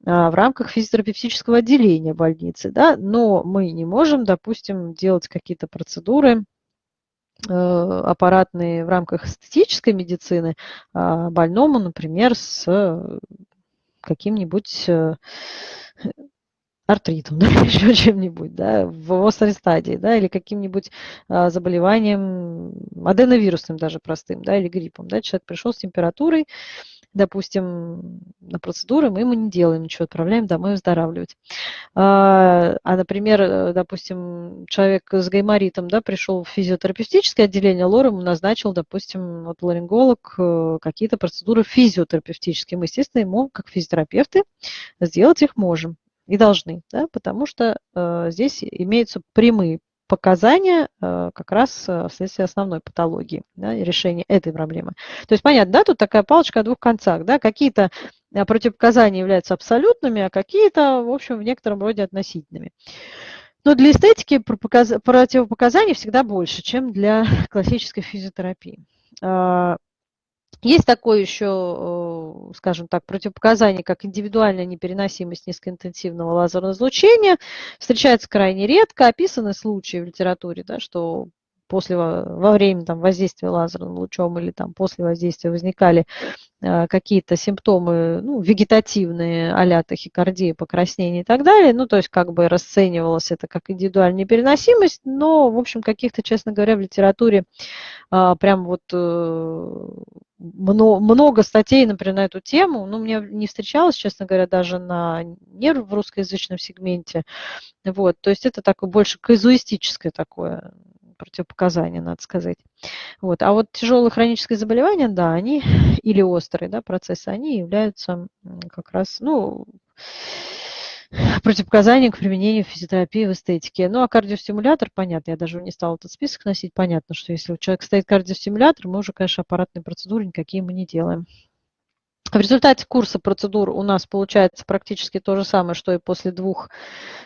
А, в рамках физиотерапевтического отделения больницы, да, но мы не можем, допустим, делать какие-то процедуры э, аппаратные в рамках эстетической медицины а, больному, например, с каким-нибудь э, артритом, *laughs* да, еще чем-нибудь, да, в острой стадии, да, или каким-нибудь а, заболеванием аденовирусным даже простым, да, или гриппом, да, человек пришел с температурой, допустим, на процедуры, мы ему не делаем ничего, отправляем домой выздоравливать. А, а например, э, допустим, человек с гайморитом да, пришел в физиотерапевтическое отделение, лор ему назначил, допустим, вот ларинголог э, какие-то процедуры физиотерапевтические. Мы, естественно, ему, как физиотерапевты, сделать их можем и должны, да, потому что э, здесь имеются прямые показания э, как раз э, вследствие основной патологии да, решения этой проблемы. То есть понятно, да, тут такая палочка о двух концах. Да, какие-то э, противопоказания являются абсолютными, а какие-то, в общем, в некотором роде относительными. Но для эстетики противопоказаний всегда больше, чем для *laughs* классической физиотерапии. Есть такое еще, э, скажем так, противопоказание, как индивидуальная непереносимость низкоинтенсивного лазерного излучения. Встречается крайне редко. Описаны случаи в литературе, да, что после, во время там, воздействия лазерным лучом или там, после воздействия возникали э, какие-то симптомы ну, вегетативные, а-ля тахикардия, покраснение и так далее. Ну, то есть как бы расценивалось это как индивидуальная непереносимость, но, в общем, каких-то, честно говоря, в литературе э, прям вот э, много, много статей, например, на эту тему, но мне не встречалось, честно говоря, даже на нерв в русскоязычном сегменте. Вот, то есть это такое больше казуистическое такое противопоказания, надо сказать. Вот. А вот тяжелые хронические заболевания, да, они, *sniffs* или острые да, процессы, они являются как раз, ну, *sniffs* противопоказанием к применению физиотерапии в эстетике. Ну, а кардиостимулятор, понятно, я даже не стала этот список носить, понятно, что если у человека стоит кардиостимулятор, мы уже, конечно, аппаратные процедуры никакие мы не делаем. В результате курса процедур у нас получается практически то же самое, что и после двух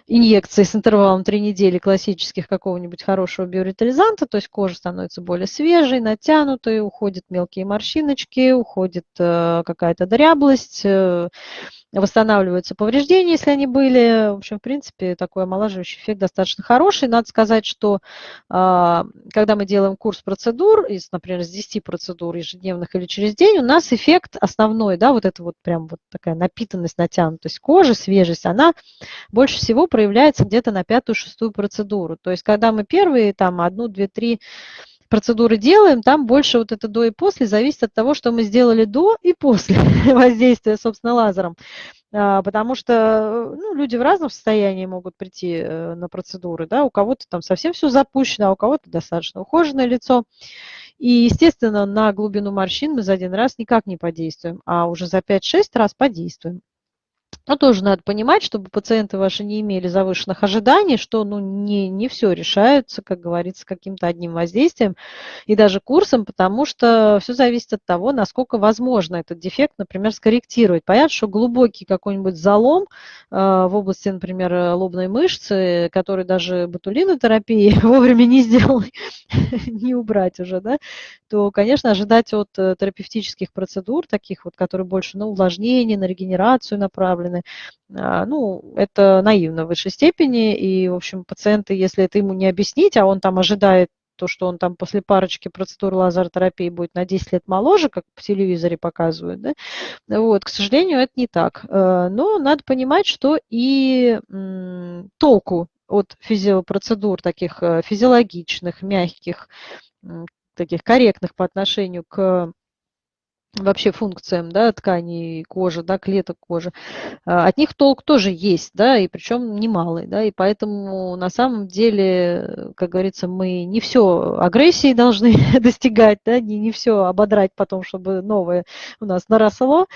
инъекций с интервалом 3 недели классических какого-нибудь хорошего биоритализанта, то есть кожа становится более свежей, натянутой, уходят мелкие морщиночки, уходит э, какая-то дряблость, э, восстанавливаются повреждения, если они были. В общем, в принципе, такой омолаживающий эффект достаточно хороший. Надо сказать, что а, когда мы делаем курс процедур, из, например, из 10 процедур ежедневных или через день, у нас эффект основной, да, вот это вот прям вот такая напитанность, натянутость кожи, свежесть, она больше всего проявляется где-то на пятую-шестую процедуру. То есть, когда мы первые, там, одну, две, три процедуры делаем, там больше вот это до и после зависит от того, что мы сделали до и после *laughs* воздействия, собственно, лазером. А, потому что ну, люди в разном состоянии могут прийти э, на процедуры. Да? У кого-то там совсем все запущено, а у кого-то достаточно ухоженное лицо. И, естественно, на глубину морщин мы за один раз никак не подействуем, а уже за 5-6 раз подействуем. Но тоже надо понимать, чтобы пациенты ваши не имели завышенных ожиданий, что ну, не, не все решается, как говорится, каким-то одним воздействием и даже курсом, потому что все зависит от того, насколько возможно этот дефект, например, скорректировать. Понятно, что глубокий какой-нибудь залом э, в области, например, лобной мышцы, который даже ботулинотерапии *laughs* вовремя не сделал, *laughs* не убрать уже, да, то, конечно, ожидать от э, терапевтических процедур, таких вот, которые больше на увлажнение, на регенерацию направлены, направлены, а, ну, это наивно в высшей степени, и, в общем, пациенты, если это ему не объяснить, а он там ожидает то, что он там после парочки процедур лазеротерапии будет на 10 лет моложе, как по телевизоре показывают, да, вот, к сожалению, это не так. Э, но надо понимать, что и толку от физиопроцедур таких э, физиологичных, мягких, таких корректных по отношению к вообще функциям да, тканей кожи, да, клеток кожи, а, от них толк тоже есть, да, и причем немалый, да, и поэтому на самом деле, как говорится, мы не все агрессии должны *laughs* достигать, да, не, не все ободрать потом, чтобы новое у нас наросло,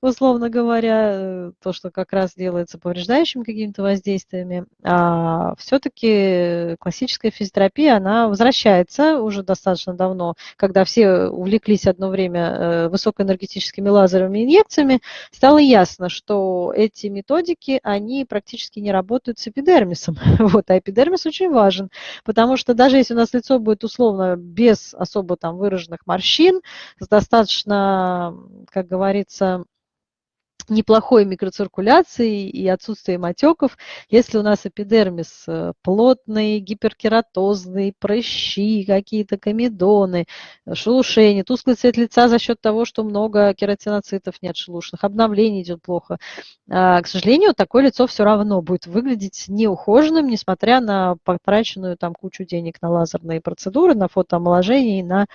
условно говоря, то, что как раз делается повреждающими какими-то воздействиями, а все-таки классическая физиотерапия, она возвращается уже достаточно давно, когда все увлеклись одно время высокой высокоэнергетическими лазерными инъекциями, стало ясно, что эти методики, они практически не работают с эпидермисом. *laughs* Вот, а эпидермис очень важен, потому что даже если у нас лицо будет условно без особо там выраженных морщин, с достаточно, как говорится, неплохой микроциркуляции и отсутствием отеков, если у нас эпидермис э, плотный, гиперкератозный, прыщи, какие-то комедоны, шелушение, тусклый цвет лица за счет того, что много кератиноцитов нет шелушных, обновление идет плохо. А, к сожалению, такое лицо все равно будет выглядеть неухоженным, несмотря на потраченную там кучу денег на лазерные процедуры, на фотоомоложение и на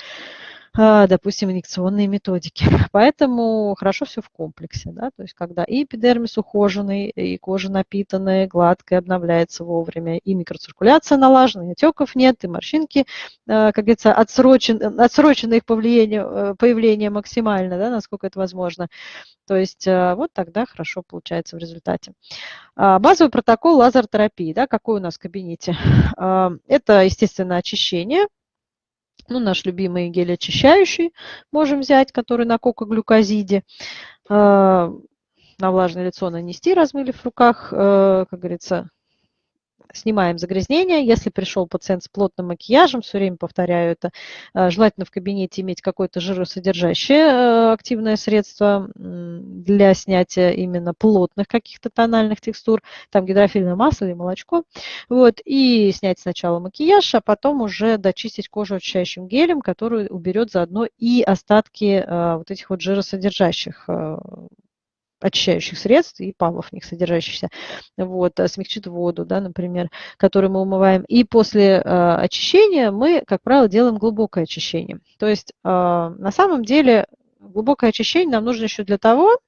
допустим, инъекционные методики. *laughs* Поэтому хорошо все в комплексе, да, то есть когда и эпидермис ухоженный, и кожа напитанная, гладкая, обновляется вовремя, и микроциркуляция налажена, и отеков нет, и морщинки, а, как говорится, отсрочен, отсрочено их появление, э, появление максимально, да, насколько это возможно. То есть а, вот тогда хорошо получается в результате. Базовый протокол лазеротерапии, да, какой у нас в кабинете? Это, естественно, очищение, ну, наш любимый гель очищающий можем взять, который на кокоглюкозиде. А, на влажное лицо нанести, размыли в руках, э, как говорится, снимаем загрязнение. Если пришел пациент с плотным макияжем, все время повторяю это, э, желательно в кабинете иметь какое-то жиросодержащее э, активное средство для снятия именно плотных каких-то тональных текстур, там гидрофильное масло или молочко. Вот, и снять сначала макияж, а потом уже дочистить кожу очищающим гелем, который уберет заодно и остатки э, вот этих вот жиросодержащих очищающих средств и палов в них содержащихся, вот, э, смягчит воду, да, например, которую мы умываем. И после э, очищения мы, как правило, делаем глубокое очищение. То есть э, на самом деле глубокое очищение нам нужно еще для того,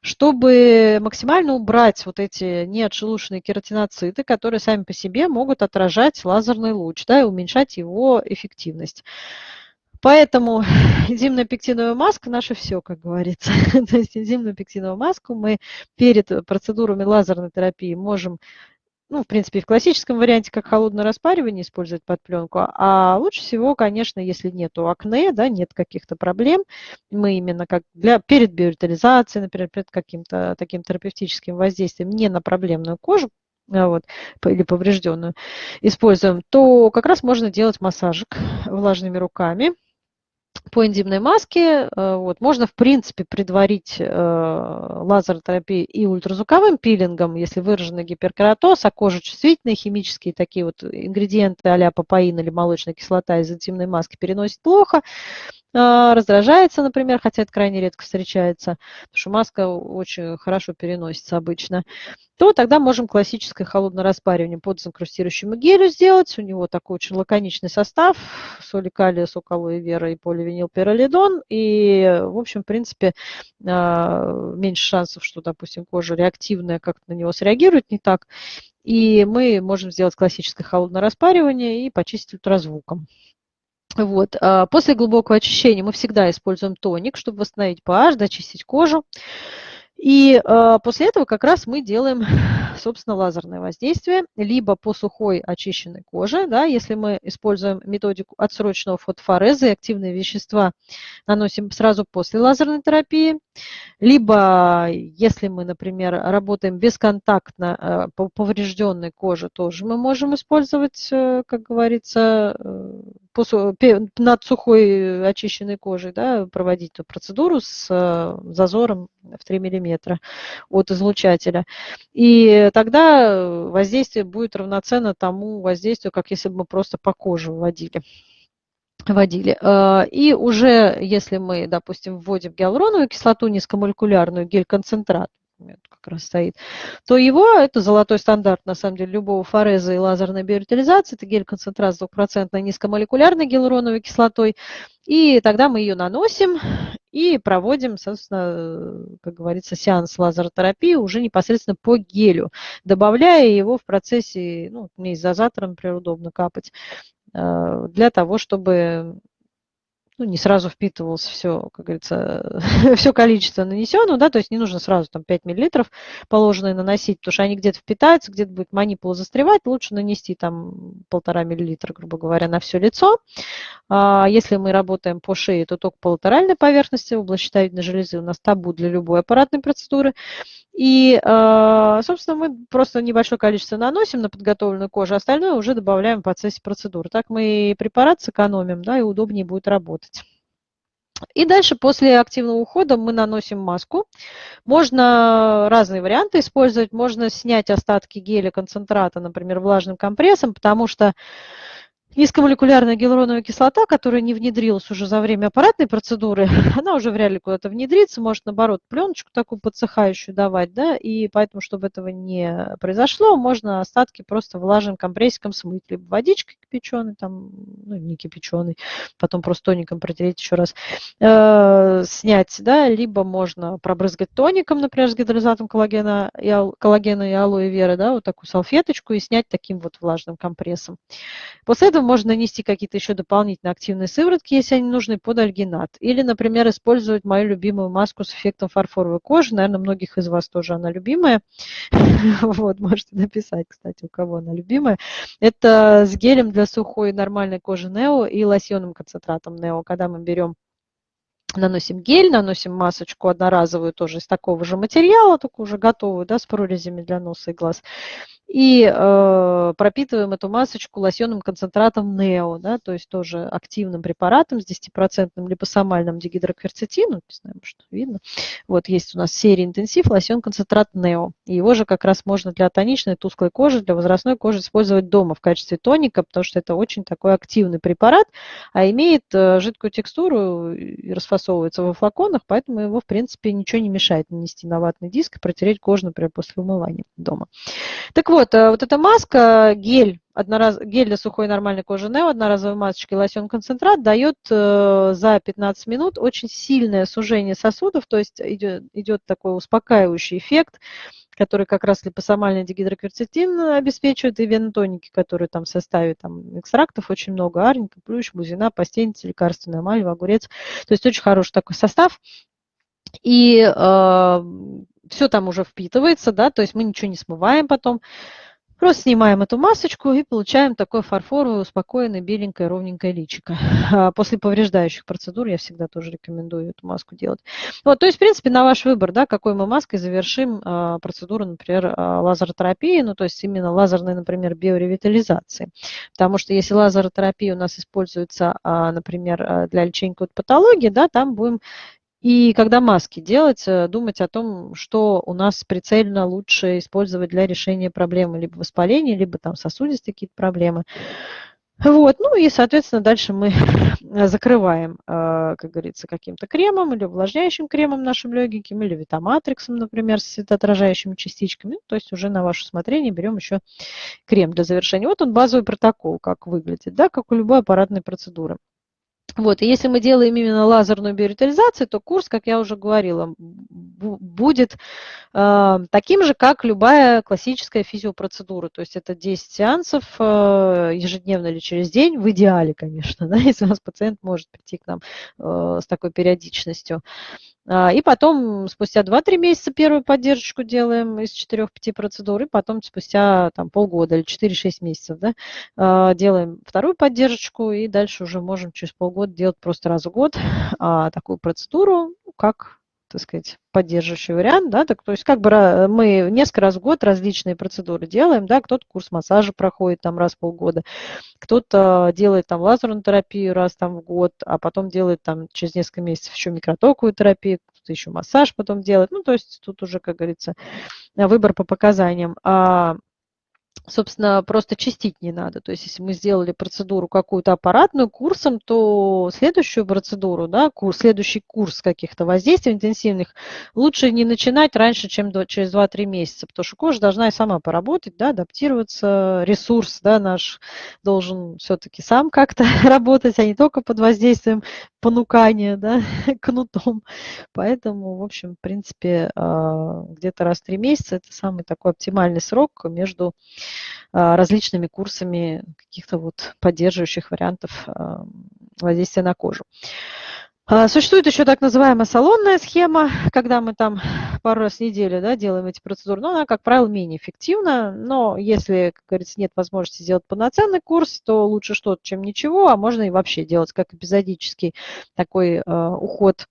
чтобы максимально убрать вот эти неотшелушенные кератиноциты, которые сами по себе могут отражать лазерный луч да, и уменьшать его эффективность. Поэтому *laughs* энзимная пектиновая маска – наше все, как говорится. *laughs* То есть энзимную пектиновую маску мы перед процедурами лазерной терапии можем ну, в принципе, в классическом варианте, как холодное распаривание, использовать под пленку. А лучше всего, конечно, если нет акне, да, нет каких-то проблем, мы именно как для, перед биоритализацией, например, перед каким-то таким терапевтическим воздействием не на проблемную кожу, а, вот, или поврежденную, используем, то как раз можно делать массажик влажными руками, по энзимной маске э, вот, можно, в принципе, предварить э, лазеротерапией и ультразвуковым пилингом, если выраженный гиперкератоз, а кожа чувствительная, химические такие вот ингредиенты а-ля папаин или молочная кислота из энзимной маски переносит плохо, раздражается, например, хотя это крайне редко встречается, потому что маска очень хорошо переносится обычно, то тогда можем классическое холодное распаривание под инкрустирующему гелю сделать. У него такой очень лаконичный состав, соли калия, сок алоэ вера и поливинилпиролидон. И, в общем, в принципе, а, меньше шансов, что, допустим, кожа реактивная как-то на него среагирует не так. И мы можем сделать классическое холодное распаривание и почистить ультразвуком. Вот. А, после глубокого очищения мы всегда используем тоник, чтобы восстановить pH, дочистить кожу. И э, после этого как раз мы делаем, *laughs* собственно, лазерное воздействие, либо по сухой очищенной коже, да, если мы используем методику отсрочного фотофореза и активные вещества наносим сразу после лазерной терапии, либо если мы, например, работаем бесконтактно э, по поврежденной коже, тоже мы можем использовать, э, как говорится, э, над сухой очищенной кожей, да, проводить эту процедуру с зазором в 3 мм от излучателя. И тогда воздействие будет равноценно тому воздействию, как если бы мы просто по коже вводили водили. А, и уже если мы, допустим, вводим гиалуроновую кислоту низкомолекулярную, гель-концентрат, как раз стоит, то его, это золотой стандарт, на самом деле, любого фореза и лазерной биоритализации, это гель-концентрат с 2% низкомолекулярной гиалуроновой кислотой, и тогда мы ее наносим, и проводим, собственно, как говорится, сеанс лазеротерапии уже непосредственно по гелю, добавляя его в процессе, ну, мне из дозатора, например, удобно капать, для того, чтобы ну, не сразу впитывалось все, как говорится, *laughs* все количество нанесенного, да, то есть не нужно сразу там 5 миллилитров положенные наносить, потому что они где-то впитаются, где-то будет манипула застревать, лучше нанести там полтора миллилитра, грубо говоря, на все лицо. А если мы работаем по шее, то только по латеральной поверхности, область щитовидной железы у нас табу для любой аппаратной процедуры. И, а, собственно, мы просто небольшое количество наносим на подготовленную кожу, остальное уже добавляем в процессе процедуры. Так мы препарат сэкономим, да, и удобнее будет работать. И дальше после активного ухода мы наносим маску. Можно разные варианты использовать. Можно снять остатки геля концентрата, например, влажным компрессом, потому что Низкомолекулярная гиалуроновая кислота, которая не внедрилась уже за время аппаратной процедуры, *laughs* она уже вряд ли куда-то внедрится, может, наоборот, пленочку такую подсыхающую давать, да, и поэтому, чтобы этого не произошло, можно остатки просто влажным компрессиком смыть, либо водичкой кипяченой, там, ну, не кипяченой, потом просто тоником протереть еще раз, э, снять, да, либо можно пробрызгать тоником, например, с гидролизатом коллагена и, коллагена и алоэ вера, да, вот такую салфеточку и снять таким вот влажным компрессом. После этого можно нанести какие-то еще дополнительные активные сыворотки, если они нужны, под альгинат. Или, например, использовать мою любимую маску с эффектом фарфоровой кожи. Наверное, многих из вас тоже она любимая. *laughs* Вот, можете написать, кстати, у кого она любимая. Это с гелем для сухой нормальной кожи Нео и лосьонным концентратом Нео. Когда мы берем наносим гель, наносим масочку одноразовую тоже из такого же материала, только уже готовую, да, с прорезями для носа и глаз и э, пропитываем эту масочку лосьонным концентратом НЕО, да, то есть тоже активным препаратом с 10% липосомальным дигидрокверцетином, не знаю, что видно. Вот есть у нас серия интенсив лосьон концентрат НЕО. Его же как раз можно для тоничной тусклой кожи, для возрастной кожи использовать дома в качестве тоника, потому что это очень такой активный препарат, а имеет э, жидкую текстуру и расфасовывается во флаконах, поэтому его, в принципе, ничего не мешает нанести на ватный диск и протереть кожу, например, после умывания дома. Так вот, вот, э, вот эта маска, гель, однораз, гель для сухой нормальной кожи Neo, одноразовой масочки лосьон концентрат дает э, за 15 минут очень сильное сужение сосудов, то есть идет, идет такой успокаивающий эффект, который как раз липосомальный дигидрокверцетин обеспечивает, и венотоники, которые там в составе там, экстрактов очень много, арника, плющ, бузина, пастеница, лекарственная мальва, огурец. То есть очень хороший такой состав. И э, все там уже впитывается, да, то есть мы ничего не смываем потом. Просто снимаем эту масочку и получаем такое фарфоровое, успокоенное, беленькое, ровненькое личико. *laughs* А после повреждающих процедур я всегда тоже рекомендую эту маску делать. Вот, то есть, в принципе, на ваш выбор, да, какой мы маской завершим а, процедуру, например, а, лазеротерапии, ну, то есть именно лазерной, например, биоревитализации. Потому что если лазеротерапия у нас используется, а, например, а, для лечения какой-то патологии, да, там будем и когда маски делать, э, думать о том, что у нас прицельно лучше использовать для решения проблемы либо воспаления, либо там сосудистые какие-то проблемы. Вот, ну и, соответственно, дальше мы *laughs* закрываем, э, как говорится, каким-то кремом или увлажняющим кремом нашим легеньким, или витаматриксом, например, с светоотражающими частичками. То есть уже на ваше усмотрение берем еще крем для завершения. Вот он базовый протокол, как выглядит, да, как у любой аппаратной процедуры. Вот, и если мы делаем именно лазерную биоритализацию, то курс, как я уже говорила, будет э, таким же, как любая классическая физиопроцедура. То есть это 10 сеансов э, ежедневно или через день, в идеале, конечно, *laughs* да, если у нас пациент может прийти к нам э, с такой периодичностью. А, и потом спустя 2-3 месяца первую поддержку делаем из 4-5 процедур, и потом спустя там, полгода или 4-6 месяцев да, а, делаем вторую поддержку, и дальше уже можем через полгода делать просто раз в год а, такую процедуру, ну, как так сказать, поддерживающий вариант, да, так, то есть как бы мы несколько раз в год различные процедуры делаем, да, кто-то курс массажа проходит там раз в полгода, кто-то делает там лазерную терапию раз там в год, а потом делает там через несколько месяцев еще микротоковую терапию, кто-то еще массаж потом делает, ну, то есть тут уже, как говорится, выбор по показаниям. А собственно, просто чистить не надо. То есть, если мы сделали процедуру какую-то аппаратную курсом, то следующую процедуру, да, курс, следующий курс каких-то воздействий интенсивных лучше не начинать раньше, чем до, через 2-3 месяца, потому что кожа должна и сама поработать, да, адаптироваться, ресурс да, наш должен все-таки сам как-то *laughs* работать, а не только под воздействием понукания, да, *laughs* кнутом. Поэтому, в общем, в принципе, а, где-то раз в три месяца это самый такой оптимальный срок между а, различными курсами каких-то вот поддерживающих вариантов а, воздействия на кожу. Существует еще так называемая салонная схема, когда мы там пару раз в неделю да, делаем эти процедуры, но она, как правило, менее эффективна. Но если, как говорится, нет возможности сделать полноценный курс, то лучше что-то, чем ничего, а можно и вообще делать как эпизодический такой э, уход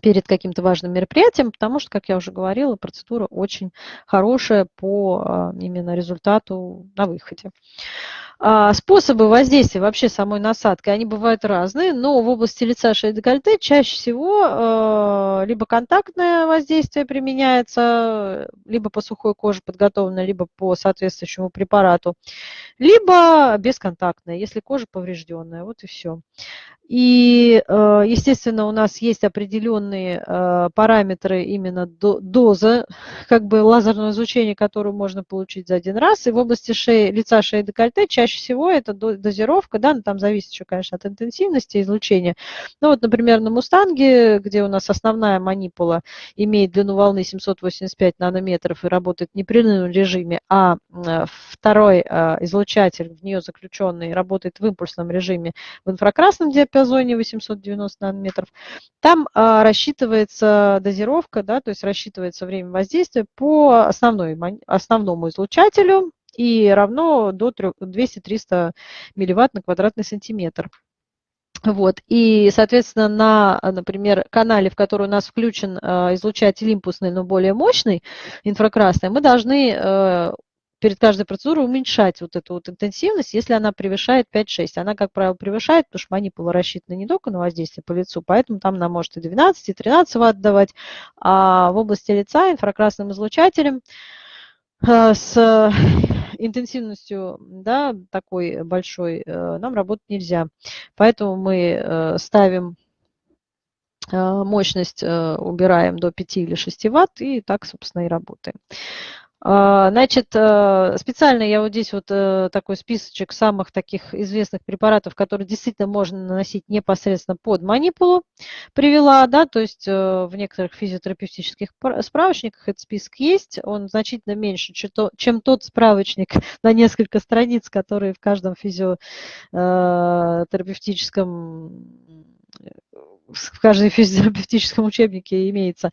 перед каким-то важным мероприятием, потому что, как я уже говорила, процедура очень хорошая по э, именно результату на выходе. А, способы воздействия вообще самой насадкой, они бывают разные, но в области лица, шеи, декольте чаще всего а, либо контактное воздействие применяется, либо по сухой коже подготовленное, либо по соответствующему препарату, либо бесконтактное, если кожа поврежденная, вот и все. И, э, естественно, у нас есть определенные параметры именно дозы, как бы лазерного излучения, которую можно получить за один раз. И в области шеи, лица, шеи, декольте чаще всего это дозировка, да, но там зависит еще, конечно, от интенсивности излучения. Ну вот, например, на Мустанге, где у нас основная манипула имеет длину волны 785 нанометров и работает в непрерывном режиме, а второй э, излучатель в нее заключенный работает в импульсном режиме в инфракрасном диапазоне, диапазоне 890 нанометров, там а, рассчитывается дозировка, да, то есть рассчитывается время воздействия по основной, основному излучателю и равно до 200-300 милливатт на квадратный сантиметр. Вот. И, соответственно, на, например, канале, в который у нас включен э, излучатель импульсный, но более мощный, инфракрасный, мы должны э, перед каждой процедурой уменьшать вот эту вот интенсивность, если она превышает 5-6. Она, как правило, превышает, потому что манипула рассчитана не только на воздействие по лицу, поэтому там она может и 12, и 13 ватт давать. А в области лица инфракрасным излучателем э, с интенсивностью да, такой большой э, нам работать нельзя. Поэтому мы э, ставим мощность убираем до 5 или 6 ватт и так, собственно, и работаем. А, значит, э, специально я вот здесь вот э, такой списочек самых таких известных препаратов, которые действительно можно наносить непосредственно под манипулу, привела, да, то есть э, в некоторых физиотерапевтических справочниках этот список есть, он значительно меньше, чем тот справочник *laughs* на несколько страниц, которые в каждом физиотерапевтическом в каждом физиотерапевтическом *laughs* учебнике имеется,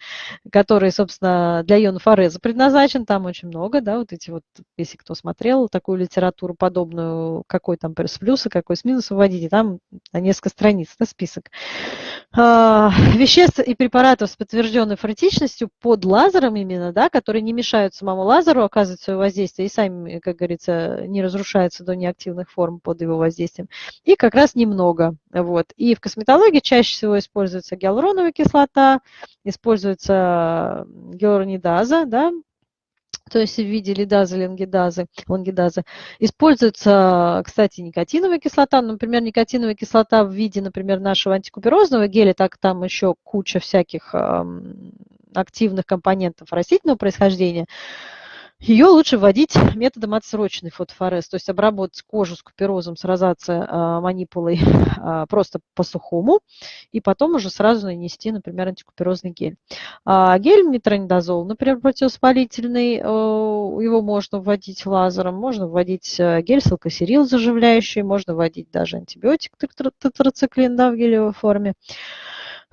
который, собственно, для ионов Ареза предназначен, там очень много, да, вот эти вот, если кто смотрел такую литературу подобную, какой там с плюса, какой с минуса вводите, там на несколько страниц, да, список. А, веществ и препаратов с подтвержденной фортичностью под лазером именно, да, которые не мешают самому лазеру оказывать свое воздействие и сами, как говорится, не разрушаются до неактивных форм под его воздействием. И как раз немного. Вот. И в косметологии чаще всего используется гиалуроновая кислота, используется гиалуронидаза, да, то есть в виде лидазы, лангидазы, лангидазы. Используется, кстати, никотиновая кислота. Например, никотиновая кислота в виде, например, нашего антикуперозного геля, так там еще куча всяких активных компонентов растительного происхождения. Ее лучше вводить методом отсроченной фотофорез, то есть обработать кожу с куперозом, с розацией а, манипулой *laughs* а, просто по-сухому, и потом уже сразу нанести, например, антикуперозный гель. А, гель метронидозол, например, противовоспалительный, его можно вводить лазером, можно вводить гель салкосерил заживляющий, можно вводить даже антибиотик тетрациклин да, в гелевой форме.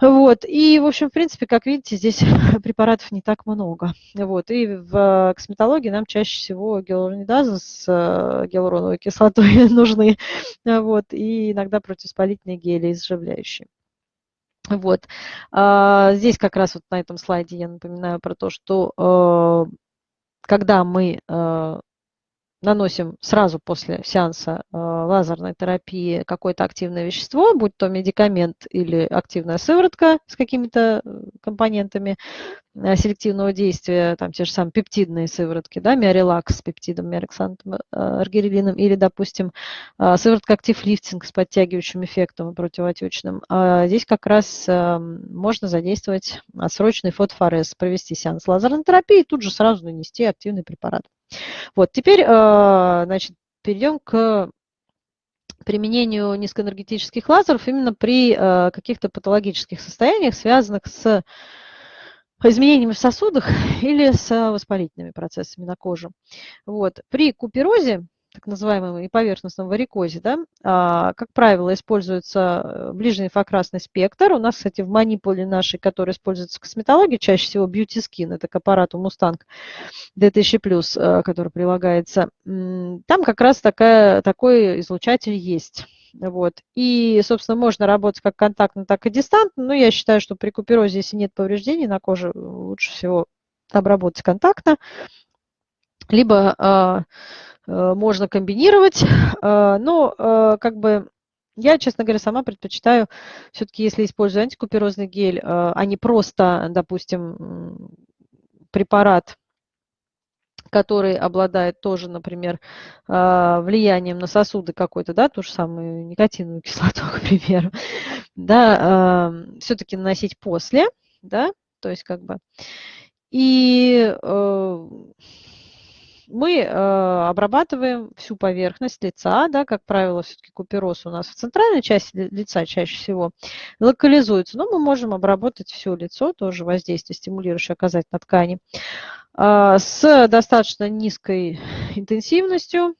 Вот. И, в общем, в принципе, как видите, здесь *laughs* препаратов не так много. Вот. И в косметологии нам чаще всего гиалуронидазы с э, гиалуроновой кислотой *laughs* нужны. Вот. И иногда противоспалительные гели изживляющие. Вот. А, здесь как раз вот на этом слайде я напоминаю про то, что э, когда мы э, наносим сразу после сеанса э, лазерной терапии какое-то активное вещество, будь то медикамент или активная сыворотка с какими-то э, компонентами э, селективного действия, там те же самые пептидные сыворотки, да, миорелакс с пептидом, миорексантом, аргирелином, или, допустим, сыворотка актив-лифтинг с подтягивающим эффектом противоотечным. А здесь как раз можно задействовать отсрочный фотофорез, провести сеанс лазерной терапии и тут же сразу нанести активный препарат. Вот, теперь, э, значит, перейдем к применению низкоэнергетических лазеров именно при э, каких-то патологических состояниях, связанных с изменениями в сосудах или с воспалительными процессами на коже. Вот. При куперозе так называемом и поверхностном варикозе, да, а, как правило, используется э, ближний инфракрасный спектр. У нас, кстати, в манипуле нашей, которая используется в косметологии, чаще всего Beauty Skin, это к аппарату Mustang D1000+, который прилагается, там как раз такая, такой излучатель есть. Вот. И, собственно, можно работать как контактно, так и дистантно. Но я считаю, что при куперозе, если нет повреждений на коже, лучше всего обработать контактно. Либо а, Э, можно комбинировать, э, но э, как бы я, честно говоря, сама предпочитаю все-таки, если использую антикуперозный гель, а не просто, допустим, препарат, который обладает тоже, например, влиянием на сосуды какой-то, да, ту же самую никотиновую *laughs* кислоту, к примеру, да, все-таки наносить после, да, то есть как бы, и мы э, обрабатываем всю поверхность лица, да, как правило, все-таки купероз у нас в центральной части лица чаще всего локализуется, но мы можем обработать все лицо, тоже воздействие стимулирующее оказать на ткани, э, с достаточно низкой интенсивностью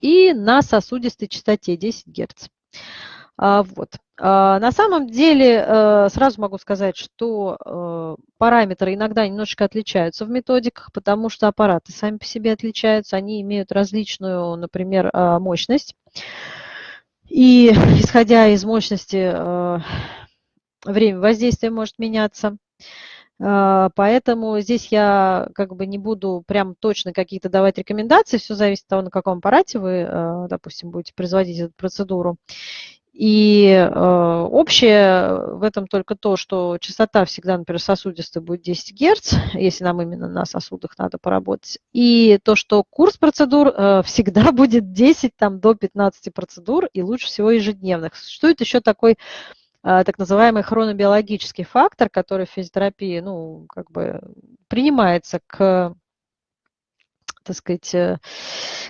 и на сосудистой частоте 10 Гц. А, вот. А, на самом деле, э, сразу могу сказать, что э, параметры иногда немножечко отличаются в методиках, потому что аппараты сами по себе отличаются, они имеют различную, например, а, мощность. И исходя из мощности, э, время воздействия может меняться. Поэтому здесь я как бы не буду прям точно какие-то давать рекомендации, все зависит от того, на каком аппарате вы, допустим, будете производить эту процедуру. И э, общее в этом только то, что частота всегда, например, сосудистая будет 10 Гц, если нам именно на сосудах надо поработать. И то, что курс процедур э, всегда *laughs* будет 10 там, до 15 процедур, и лучше всего ежедневных. Существует еще такой э, так называемый хронобиологический фактор, который в физиотерапии ну, как бы принимается к так сказать, э,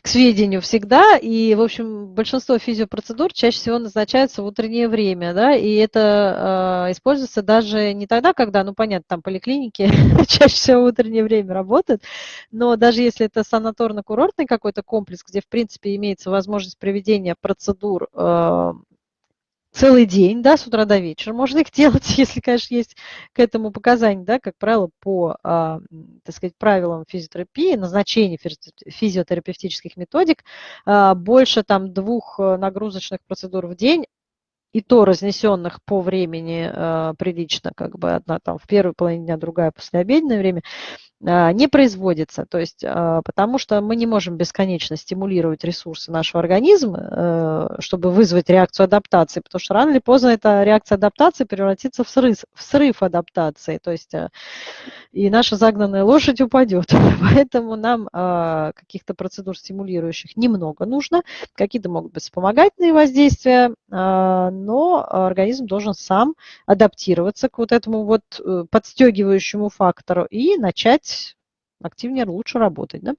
к сведению всегда. И, в общем, большинство физиопроцедур чаще всего назначаются в утреннее время, да, и это э, используется даже не тогда, когда, ну, понятно, там поликлиники *laughs* чаще всего в утреннее время работают, но даже если это санаторно-курортный какой-то комплекс, где, в принципе, имеется возможность проведения процедур э, целый день, да, с утра до вечера. Можно их делать, *laughs* если, конечно, есть к этому показания, да, как правило, по, а, так сказать, правилам физиотерапии, назначения физиотерапевтических методик, а, больше там двух э, нагрузочных процедур в день и то разнесенных по времени э, прилично, как бы одна там в первой половине дня, другая после обеденное время, э, не производится. То есть, э, потому что мы не можем бесконечно стимулировать ресурсы нашего организма, э, чтобы вызвать реакцию адаптации, потому что рано или поздно эта реакция адаптации превратится в срыв, в срыв адаптации. То есть, э, и наша загнанная лошадь упадет. *laughs* Поэтому нам э, каких-то процедур стимулирующих немного нужно. Какие-то могут быть вспомогательные воздействия, но организм должен сам адаптироваться к вот этому вот э, подстегивающему фактору и начать активнее, лучше работать. Да?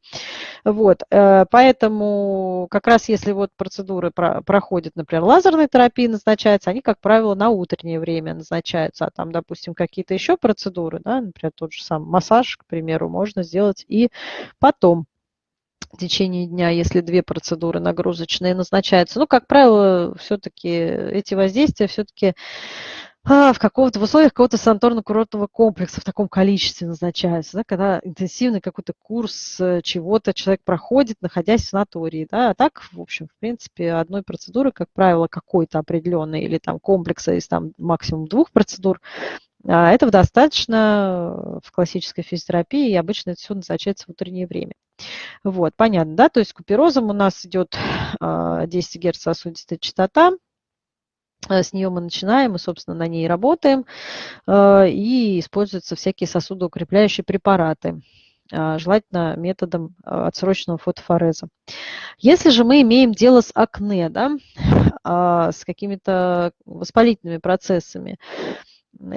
Вот, э, поэтому как раз если вот процедуры проходят, например, лазерной терапии назначаются, они, как правило, на утреннее время назначаются, а там, допустим, какие-то еще процедуры, да, например, тот же самый массаж, к примеру, можно сделать и потом в течение дня, если две процедуры нагрузочные назначаются. Ну, как правило, все-таки эти воздействия все-таки а, в, какого-то, в условиях какого-то санаторно-курортного комплекса в таком количестве назначаются, да, когда интенсивный какой-то курс э, чего-то человек проходит, находясь в санатории. Да, а так, в общем, в принципе, одной процедуры, как правило, какой-то определенной или там комплекса из там максимум двух процедур, а, этого достаточно в классической физиотерапии, и обычно это все назначается в утреннее время. Вот, понятно, да? То есть куперозом у нас идет 10 а, Гц сосудистая частота, с нее мы начинаем, мы, собственно, на ней работаем, и используются всякие сосудоукрепляющие препараты желательно методом отсроченного фотофореза. Если же мы имеем дело с акне, да, *laughs* с какими-то воспалительными процессами,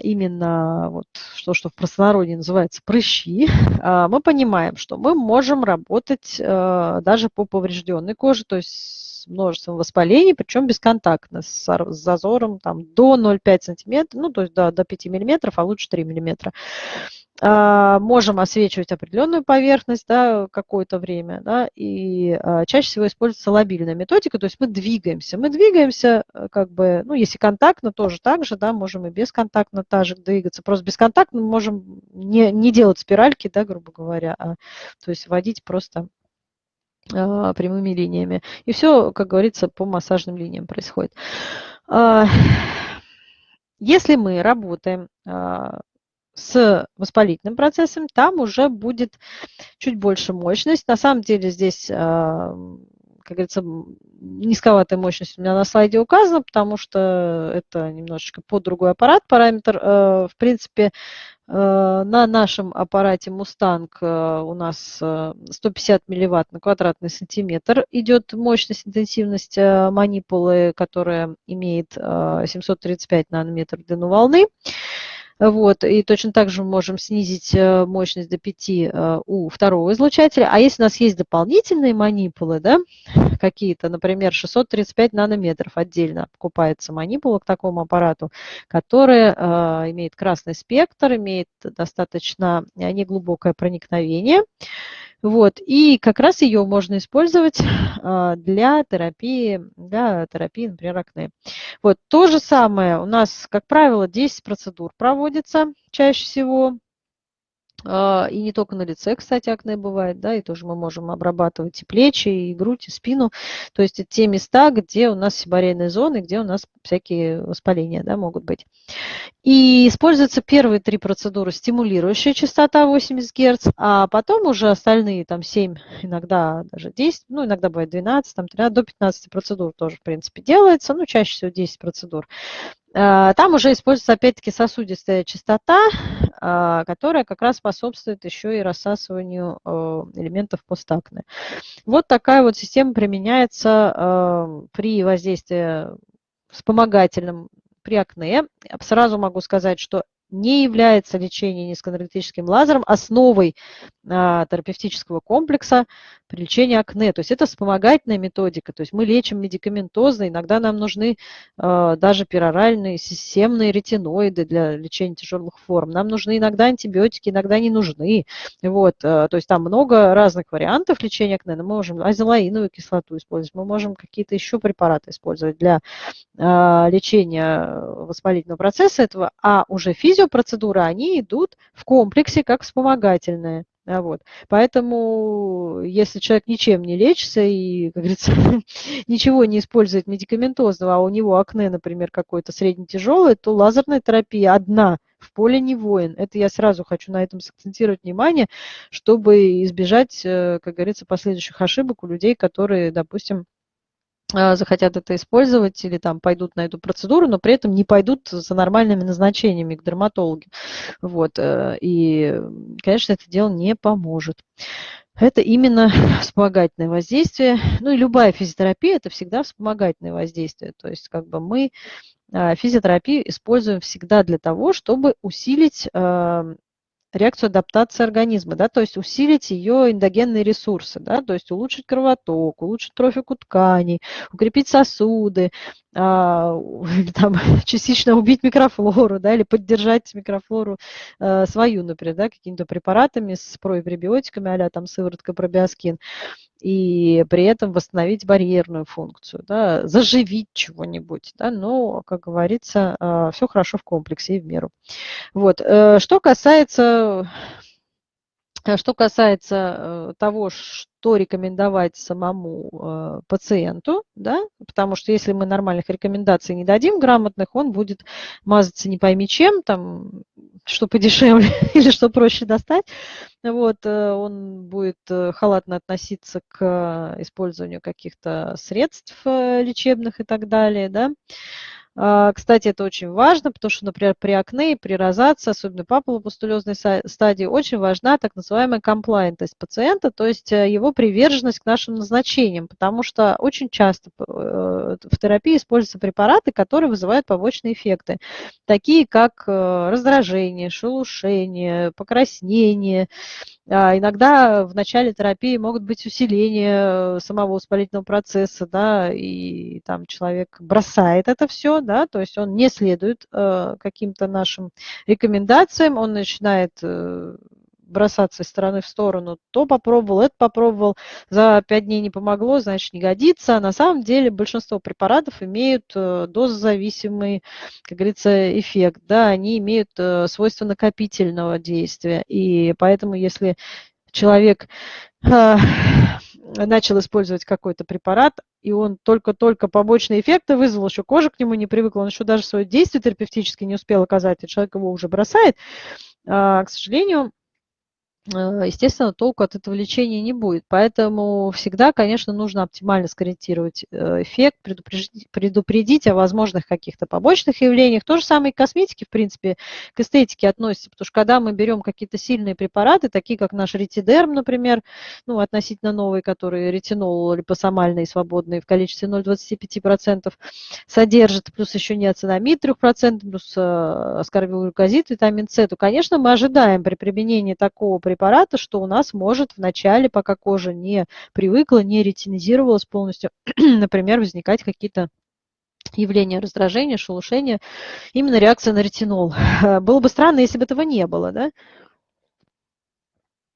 именно вот то, что в простонародье называется прыщи, *laughs* а, мы понимаем, что мы можем работать э, даже по поврежденной коже, то есть с множеством воспалений, причем бесконтактно, с зазором там, до 0,5 см, ну, то есть до, до 5 мм, а лучше 3 мм. А, можем освечивать определенную поверхность да, какое-то время, да, и а, чаще всего используется лобильная методика, то есть мы двигаемся. Мы двигаемся, э, как бы, ну, если контактно, тоже так же, да, можем и бесконтактно также двигаться. Просто бесконтактно мы можем не, не делать спиральки, да, грубо говоря, а, то есть водить просто прямыми линиями. И все, как говорится, по массажным линиям происходит. Если мы работаем с воспалительным процессом, там уже будет чуть больше мощность. На самом деле здесь, а, как говорится, низковатая мощность у меня на слайде указана, потому что это немножечко под другой аппарат. Параметр, э, в принципе, на нашем аппарате Mustang э, у нас 150 милливатт на квадратный сантиметр идет мощность, интенсивность манипулы, которая имеет 735 нанометров длину волны. Вот, и точно так же мы можем снизить э, мощность до 5 э, у второго излучателя. А если у нас есть дополнительные манипулы, да, какие-то, например, 635 нанометров отдельно покупается манипула к такому аппарату, который э, имеет красный спектр, имеет достаточно неглубокое проникновение, вот, и как раз ее можно использовать а, для терапии, для терапии, например, акне. Вот, то же самое у нас, как правило, 10 процедур проводится чаще всего. А, и не только на лице, кстати, акне бывает, да, и тоже мы можем обрабатывать и плечи, и грудь, и спину. То есть это те места, где у нас сибарейные зоны, где у нас всякие воспаления, да, могут быть. И используются первые три процедуры, стимулирующая частота 80 Гц, а потом уже остальные, там 7, иногда даже 10, ну, иногда бывает 12, там 13, до 15 процедур тоже, в принципе, делается, ну, чаще всего 10 процедур. А, там уже используется опять-таки сосудистая частота, а, которая как раз способствует еще и рассасыванию э, элементов постакны. Вот такая вот система применяется э, при воздействии вспомогательном при акне. Сразу могу сказать, что не является лечение низкоэнергетическим лазером основой а, терапевтического комплекса при лечении акне. То есть это вспомогательная методика. То есть мы лечим медикаментозно. Иногда нам нужны а, даже пероральные системные ретиноиды для лечения тяжелых форм. Нам нужны иногда антибиотики, иногда не нужны. Вот, а, то есть там много разных вариантов лечения акне. Мы можем азелаиновую кислоту использовать, мы можем какие-то еще препараты использовать для а, лечения воспалительного процесса этого, а уже физиопроцедуры, они идут в комплексе как вспомогательные. Вот. Поэтому, если человек ничем не лечится и, как говорится, *laughs* ничего не использует медикаментозного, а у него акне, например, какое-то средне-тяжелое, то лазерная терапия одна в поле не воин. Это я сразу хочу на этом сакцентировать внимание, чтобы избежать, э, как говорится, последующих ошибок у людей, которые, допустим, а, захотят это использовать или там пойдут на эту процедуру, но при этом не пойдут за нормальными назначениями к дерматологу. Вот. Э, и, конечно, это дело не поможет. Это именно *laughs* вспомогательное воздействие. Ну и любая физиотерапия – это всегда вспомогательное воздействие. То есть как бы мы а, физиотерапию используем всегда для того, чтобы усилить реакцию адаптации организма, да, то есть усилить ее эндогенные ресурсы, да, то есть улучшить кровоток, улучшить трофику тканей, укрепить сосуды, а, *laughs* там, *laughs* частично убить микрофлору, да, или поддержать микрофлору а, свою, например, да, какими-то препаратами с препробиотиками, а там сыворотка пробиоскин и при этом восстановить барьерную функцию, да, заживить чего-нибудь, да, но, как говорится, а, все хорошо в комплексе и в меру. Вот. Э, что касается Э, что касается э, того, что рекомендовать самому пациенту, да, потому что если мы нормальных рекомендаций не дадим грамотных, он будет мазаться не пойми чем, там, что подешевле *laughs* или что проще достать, вот, он будет халатно относиться к использованию каких-то средств лечебных и так далее, да, кстати, это очень важно, потому что, например, при акне, при розации, особенно папулопустулезной стадии, очень важна так называемая комплайнтность пациента, то есть э, его приверженность к нашим назначениям, потому что очень часто э, в терапии используются препараты, которые вызывают побочные эффекты, такие как э, раздражение, шелушение, покраснение, а, иногда в начале терапии могут быть усиления э, самого воспалительного процесса, да, и там человек бросает это все, да, то есть он не следует э, каким-то нашим рекомендациям, он начинает э, бросаться из стороны в сторону, то попробовал, это попробовал, за пять дней не помогло, значит не годится. На самом деле большинство препаратов имеют дозозависимый, как говорится, эффект, да, они имеют свойство накопительного действия, и поэтому если человек начал использовать какой-то препарат, и он только-только побочные эффекты вызвал, еще кожа к нему не привыкла, он еще даже свое действие терапевтически не успел оказать, и человек его уже бросает, а, к сожалению, Э, естественно, толку от этого лечения не будет. Поэтому всегда, конечно, нужно оптимально скорректировать э, эффект, предупредить, предупредить о возможных каких-то побочных явлениях. То же самое и косметики, в принципе, к эстетике относится, потому что когда мы берем какие-то сильные препараты, такие как наш ретидерм, например, ну, относительно новый, который ретинол липосомальный свободный в количестве 0,25% содержит, плюс еще неоцинамид 3%, плюс э, аскорбилглюкозид, витамин С, то, конечно, мы ожидаем при применении такого препарата препарата, что у нас может в начале, пока кожа не привыкла, не ретинизировалась полностью, *clears throat* например, возникать какие-то явления раздражения, шелушения, именно реакция на ретинол. *laughs* Было бы странно, если бы этого не было, да?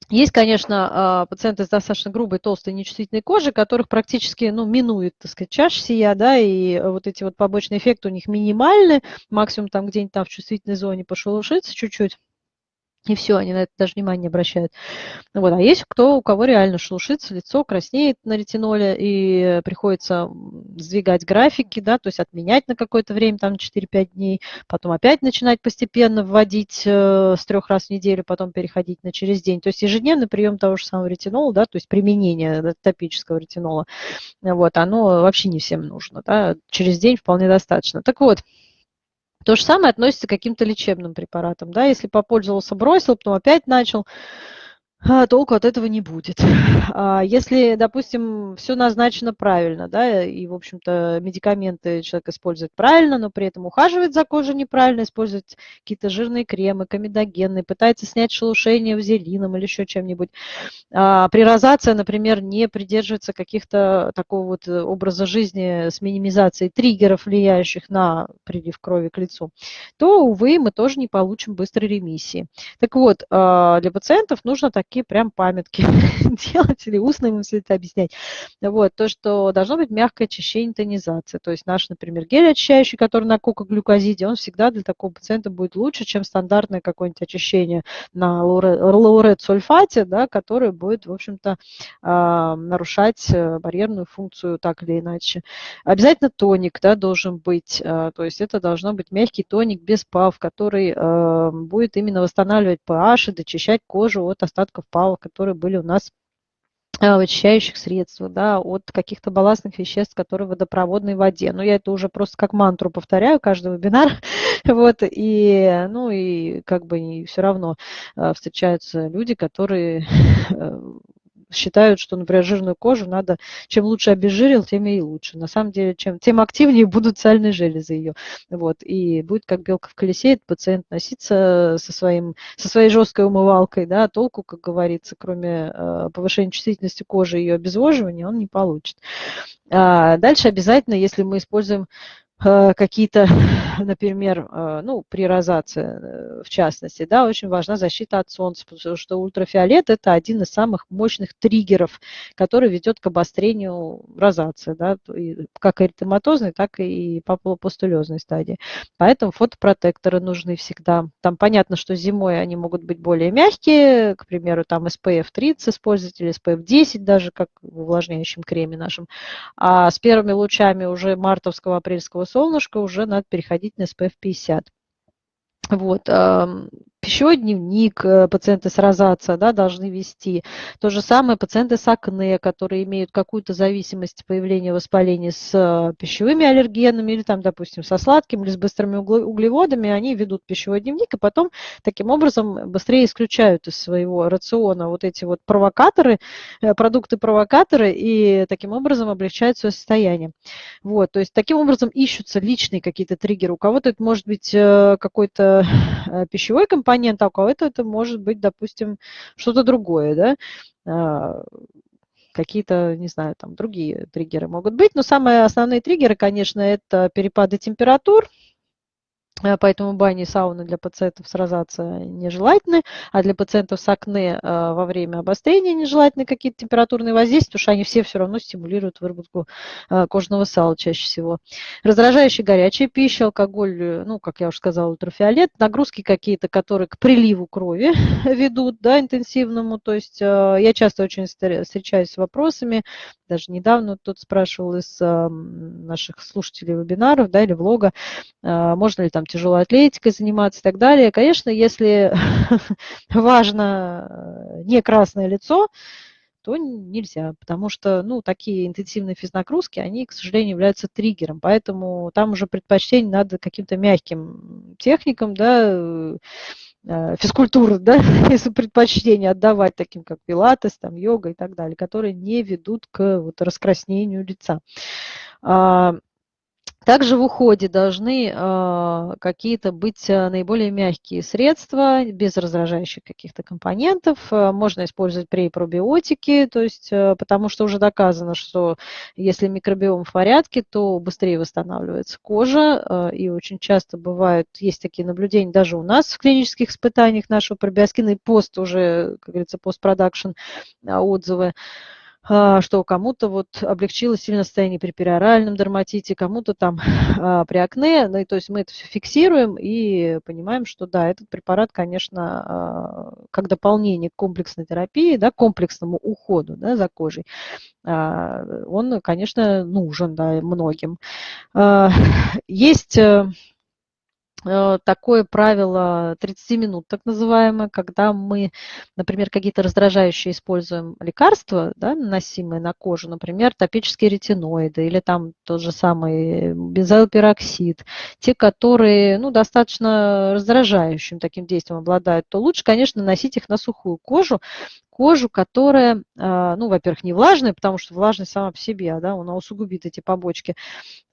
Есть, конечно, а, пациенты с достаточно грубой, толстой, нечувствительной кожей, которых практически, ну, минует, так сказать, чаша сия, да, и вот эти вот побочные эффекты у них минимальны, максимум там где-нибудь там в чувствительной зоне пошелушиться чуть-чуть, и все, они на это даже внимание не обращают. Вот. А есть кто, у кого реально шелушится лицо, краснеет на ретиноле, и приходится сдвигать графики, да, то есть отменять на какое-то время, там 4-5 дней, потом опять начинать постепенно вводить э, с трех раз в неделю, потом переходить на через день. То есть ежедневный прием того же самого ретинола, да, то есть применение топического ретинола, вот, оно вообще не всем нужно, да, через день вполне достаточно. Так вот, то же самое относится к каким-то лечебным препаратам. Да? Если попользовался, бросил, потом опять начал, толку от этого не будет. *laughs* А если, допустим, все назначено правильно, да, и, в общем-то, медикаменты человек использует правильно, но при этом ухаживает за кожей неправильно, использует какие-то жирные кремы, комедогенные, пытается снять шелушение вазелином или еще чем-нибудь. А при розации, например, не придерживается каких-то такого вот образа жизни с минимизацией триггеров, влияющих на прилив крови к лицу, то, увы, мы тоже не получим быстрой ремиссии. Так вот, а, для пациентов нужно так такие прям памятки *laughs* делать или устно ему все это объяснять. Вот, то, что должно быть мягкое очищение, тонизация. То есть наш, например, гель очищающий, который на кока-глюкозиде, он всегда для такого пациента будет лучше, чем стандартное какое-нибудь очищение на лаурет-сульфате, да, которое будет, в общем-то, а, нарушать э, барьерную функцию так или иначе. Обязательно тоник да, должен быть, а, то есть это должно быть мягкий тоник без ПАВ, который э, будет именно восстанавливать pH и дочищать кожу от остатков впалов, которые были у нас очищающих средствах, да, от каких-то балластных веществ, которые в водопроводной воде. Но я это уже просто как мантру повторяю каждый вебинар, *laughs* вот, и, ну, и как бы и все равно а, встречаются люди, которые *laughs* э, считают, что, например, жирную кожу надо, чем лучше обезжирил, тем и лучше. На самом деле, чем, тем активнее будут сальные железы ее. Вот, и будет как белка в колесе этот пациент носиться со, своим, со своей жесткой умывалкой, да, толку, как говорится, кроме э, повышения чувствительности кожи и ее обезвоживания, он не получит. А дальше обязательно, если мы используем какие-то, *laughs* например, э, ну, при розации э, в частности, да, очень важна защита от солнца, потому что ультрафиолет – это один из самых мощных триггеров, который ведет к обострению розации, да, как эритематозной, так и папулопустулезной стадии. Поэтому фотопротекторы нужны всегда. Там понятно, что зимой они могут быть более мягкие, к примеру, там SPF 30 использовать или SPF 10 даже, как в увлажняющем креме нашем. А с первыми лучами уже мартовского, апрельского солнышко, уже надо переходить на SPF 50. Вот. Пищевой дневник э, пациенты с розацией да, должны вести. То же самое пациенты с акне, которые имеют какую-то зависимость появления воспаления с э, пищевыми аллергенами или, там, допустим, со сладким или с быстрыми углеводами, они ведут пищевой дневник и потом таким образом быстрее исключают из своего рациона вот эти вот провокаторы, э, продукты-провокаторы и таким образом облегчают свое состояние. Вот, то есть таким образом ищутся личные какие-то триггеры. У кого-то это может быть какой-то пищевой компонент, компонент, а у кого-то это может быть, допустим, что-то другое, да, а, какие-то, не знаю, там другие триггеры могут быть. Но самые основные триггеры, конечно, это перепады температур, поэтому бани и сауны для пациентов с розацией нежелательны, а для пациентов с акне э, во время обострения нежелательны какие-то температурные воздействия, потому что они все все равно стимулируют выработку э, кожного сала чаще всего. Раздражающая горячая пища, алкоголь, ну, как я уже сказала, ультрафиолет, нагрузки какие-то, которые к приливу крови *laughs* ведут, да, интенсивному, то есть я часто очень встречаюсь с вопросами, даже недавно тут спрашивал из наших слушателей вебинаров, да, или влога, можно ли там тяжелой атлетикой заниматься и так далее. Конечно, если *laughs* важно э, не красное лицо, то нельзя, потому что ну, такие интенсивные физнагрузки, они, к сожалению, являются триггером, поэтому там уже предпочтение надо каким-то мягким техникам, да, э, физкультуру, да, *laughs* если предпочтение отдавать таким, как пилатес, там, йога и так далее, которые не ведут к вот, раскраснению лица. А, также в уходе должны э, какие-то быть э, наиболее мягкие средства, без раздражающих каких-то компонентов. Э, можно использовать препробиотики, то есть, э, потому что уже доказано, что если микробиом в порядке, то быстрее восстанавливается кожа. Э, и очень часто бывают, есть такие наблюдения даже у нас в клинических испытаниях нашего пробиоскина и пост уже, как говорится, постпродакшн отзывы. А, что кому-то вот облегчило сильное состояние при периоральном дерматите, кому-то там *laughs* а, при акне. Ну, то есть мы это все фиксируем и понимаем, что да, этот препарат, конечно, а, как дополнение к комплексной терапии, да, комплексному уходу да, за кожей, он, конечно, нужен да, многим. *laughs* Есть Э, такое правило 30 минут, так называемое, когда мы, например, какие-то раздражающие используем лекарства, да, наносимые на кожу, например, топические ретиноиды или там тот же самый бензоилпероксид, те, которые ну, достаточно раздражающим таким действием обладают, то лучше, конечно, носить их на сухую кожу, кожу, которая, а, ну, во-первых, не влажная, потому что влажность сама по себе, да, она усугубит эти побочки.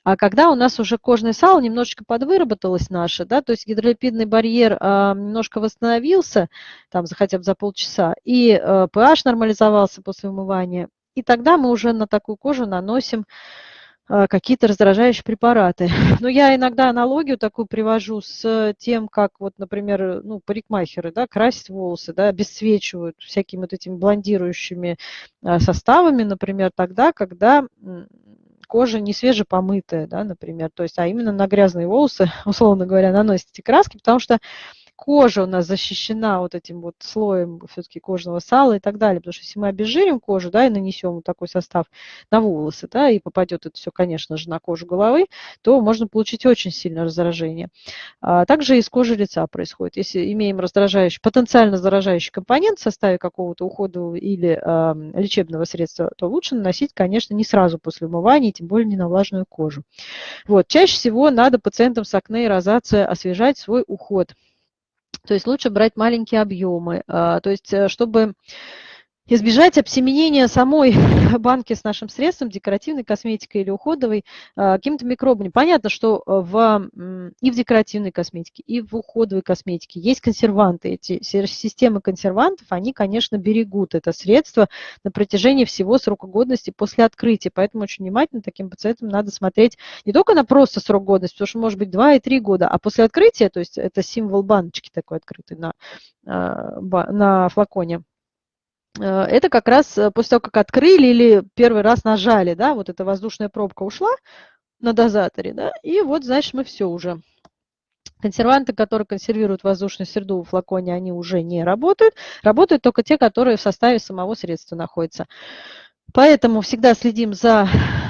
А когда у нас уже кожное сало немножечко подвыработалось наше, да, то есть гидролипидный барьер а, немножко восстановился, там, хотя бы за полчаса, и pH нормализовался после умывания, и тогда мы уже на такую кожу наносим какие-то раздражающие препараты. *laughs* Но я иногда аналогию такую привожу с тем, как вот, например, ну, парикмахеры, да, красят волосы, да, обесцвечивают всякими вот этими блондирующими а, составами, например, тогда, когда кожа не свежепомытая, да, например, то есть, а именно на грязные волосы, *laughs* условно говоря, наносят эти краски, потому что кожа у нас защищена вот этим вот слоем все-таки кожного сала и так далее. Потому что если мы обезжирим кожу, да, и нанесем вот такой состав на волосы, да, и попадет это все, конечно же, на кожу головы, то можно получить очень сильное раздражение. А также из кожи лица происходит. Если имеем раздражающий, потенциально заражающий компонент в составе какого-то ухода или э, лечебного средства, то лучше наносить, конечно, не сразу после умывания, тем более не на влажную кожу. Вот. Чаще всего надо пациентам с акне и розацией освежать свой уход. То есть лучше брать маленькие объемы. А, то есть, э, чтобы избежать обсеменения самой *laughs* банки с нашим средством, декоративной косметикой или уходовой, а, каким-то микробами. Понятно, что э, в, и в декоративной косметике, и в уходовой косметике есть консерванты. Эти системы консервантов, они, конечно, берегут это средство на протяжении всего срока годности после открытия. Поэтому очень внимательно таким пациентам надо смотреть не только на просто срок годности, потому что может быть 2 и 3 года, а после открытия, то есть это символ баночки такой открытый на, а, на флаконе, Э, это как раз э, после того, как открыли или первый раз нажали, да, вот эта воздушная пробка ушла на дозаторе, да, и вот, значит, мы все уже. Консерванты, которые консервируют воздушную среду в флаконе, они уже не работают. Работают только те, которые в составе самого средства находятся. Поэтому всегда следим за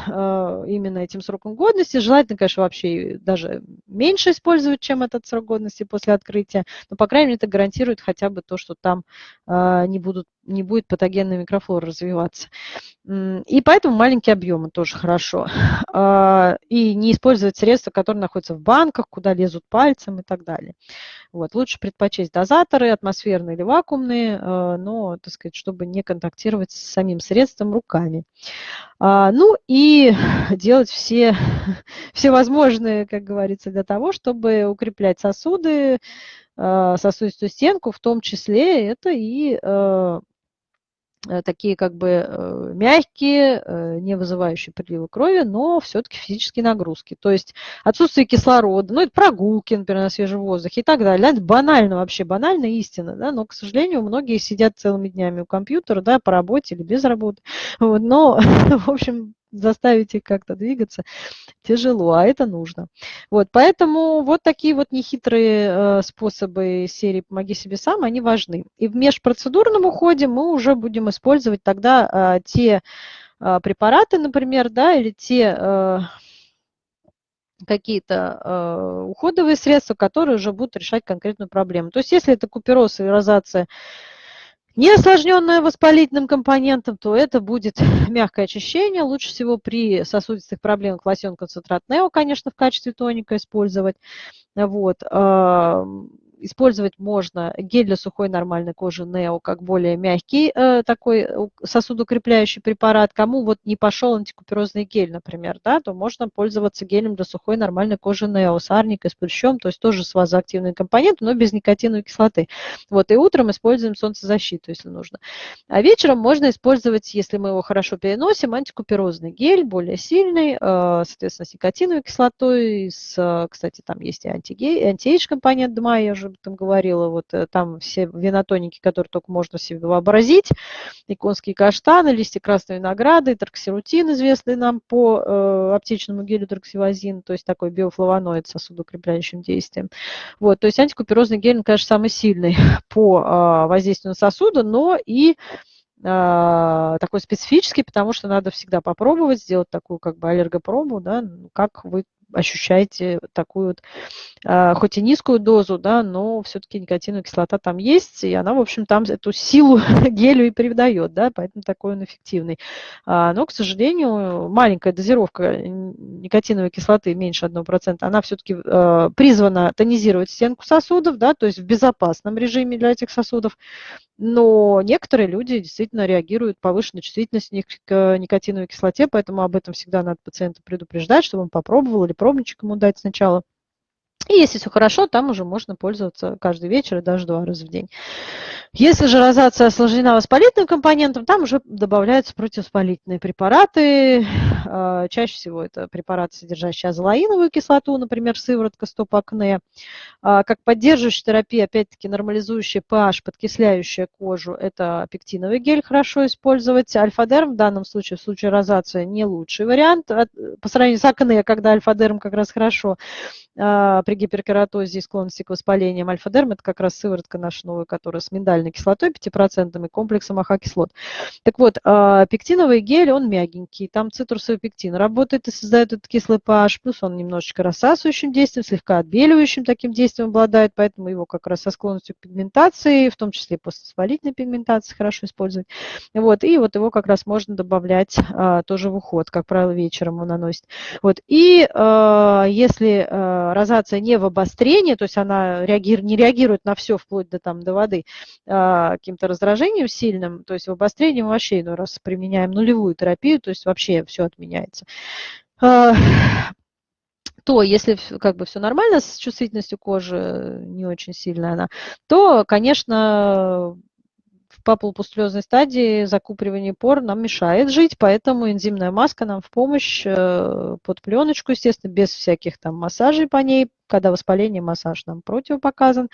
э, именно этим сроком годности. Желательно, конечно, вообще даже меньше использовать, чем этот срок годности после открытия. Но, по крайней мере, это гарантирует хотя бы то, что там э, не, будут, не будет патогенная микрофлора развиваться. И поэтому маленькие объемы тоже хорошо. Э, и не использовать средства, которые находятся в банках, куда лезут пальцем и так далее. Вот. Лучше предпочесть дозаторы, атмосферные или вакуумные, э, но, так сказать, чтобы не контактировать с самим средством руками. А, ну и *laughs* делать все, *laughs* все возможные, как говорится, для того, чтобы укреплять сосуды, э, сосудистую стенку, в том числе это и э, такие как бы э, мягкие, э, не вызывающие прилива крови, но все-таки физические нагрузки. То есть отсутствие кислорода, ну это прогулки, например, на свежем воздухе и так далее. Это банально вообще, банальная истина, да, но, к сожалению, многие сидят целыми днями у компьютера, да, по работе или без работы. Вот, но, *laughs* в общем, заставить их как-то двигаться тяжело, а это нужно. Вот, поэтому вот такие вот нехитрые э, способы серии «Помоги себе сам», они важны. И в межпроцедурном уходе мы уже будем использовать тогда э, те э, препараты, например, да, или те какие-то уходовые средства, которые уже будут решать конкретную проблему. То есть если это купероз и розация не осложненное воспалительным компонентом, то это будет *laughs* мягкое очищение. Лучше всего при сосудистых проблемах лосьон концентрат Нео, конечно, в качестве тоника использовать. Вот использовать можно гель для сухой нормальной кожи Нео как более мягкий э, такой э, сосудокрепляющий препарат. Кому вот не пошел антикуперозный гель, например, да, то можно пользоваться гелем для сухой нормальной кожи Нео с арникой, с плющом, то есть тоже с вазоактивной компонентом, но без никотиновой кислоты. Вот, и утром используем солнцезащиту, если нужно. А вечером можно использовать, если мы его хорошо переносим, антикуперозный гель, более сильный, э, соответственно, с никотиновой кислотой, с, кстати, там есть и антиэйдж компонент ДМА, я уже об этом говорила, вот э, там все винотоники, которые только можно себе вообразить, и конские каштаны, листья красной винограда, и известный нам по э, аптечному гелю торксивазин, то есть такой биофлавоноид с сосудоукрепляющим действием. Вот, то есть антикуперозный гель, он, конечно, самый сильный *laughs* по э, воздействию на сосуды, но и а, такой специфический, потому что надо всегда попробовать, сделать такую как бы аллергопробу, да, как вы ощущаете такую вот, а, хоть и низкую дозу, да, но все-таки никотиновая кислота там есть, и она, в общем, там эту силу *laughs* гелю и передает, да, поэтому такой он эффективный. А, но, к сожалению, маленькая дозировка никотиновой кислоты, меньше 1%, она все-таки а, призвана тонизировать стенку сосудов, да, то есть в безопасном режиме для этих сосудов, но некоторые люди действительно реагируют повышенной чувствительностью к никотиновой кислоте, поэтому об этом всегда надо пациента предупреждать, чтобы он попробовал или пробничек ему дать сначала. И если все хорошо, там уже можно пользоваться каждый вечер и даже два раза в день. Если же розация осложнена воспалительным компонентом, там уже добавляются противовоспалительные препараты. А, чаще всего это препараты, содержащие азолаиновую кислоту, например, сыворотка стоп-акне. А, как поддерживающая терапия, опять-таки нормализующая pH, подкисляющая кожу, это пектиновый гель хорошо использовать. Альфа-дерм в данном случае, в случае розацеа, не лучший вариант. По сравнению с акне, когда альфа-дерм как раз хорошо а, при гиперкератозе и склонности к воспалениям. Альфа-дерм – это как раз сыворотка наша новая, которая с миндальной кислотой 5% и комплексом AHA-кислот. Так вот, а, пектиновый гель, он мягенький, там цитрусовый пектин работает и создает этот кислый pH, плюс он немножечко рассасывающим действием, слегка отбеливающим таким действием обладает, поэтому его как раз со склонностью к пигментации, в том числе и поствоспалительной пигментации хорошо использовать. Вот, и вот его как раз можно добавлять а, тоже в уход, как правило, вечером он наносит. Вот, и а, если а, розация не в обострении, то есть она реагирует, не реагирует на все вплоть до, там, до воды а, каким-то раздражением сильным, то есть в обострении мы вообще иной раз применяем нулевую терапию, то есть вообще все отменяется а, то если как бы все нормально с чувствительностью кожи, не очень сильная она, то, конечно, в папулопустулезной стадии закупоривание пор нам мешает жить, поэтому энзимная маска нам в помощь э, под пленочку, естественно, без всяких там массажей по ней. Когда воспаление, массаж нам противопоказан.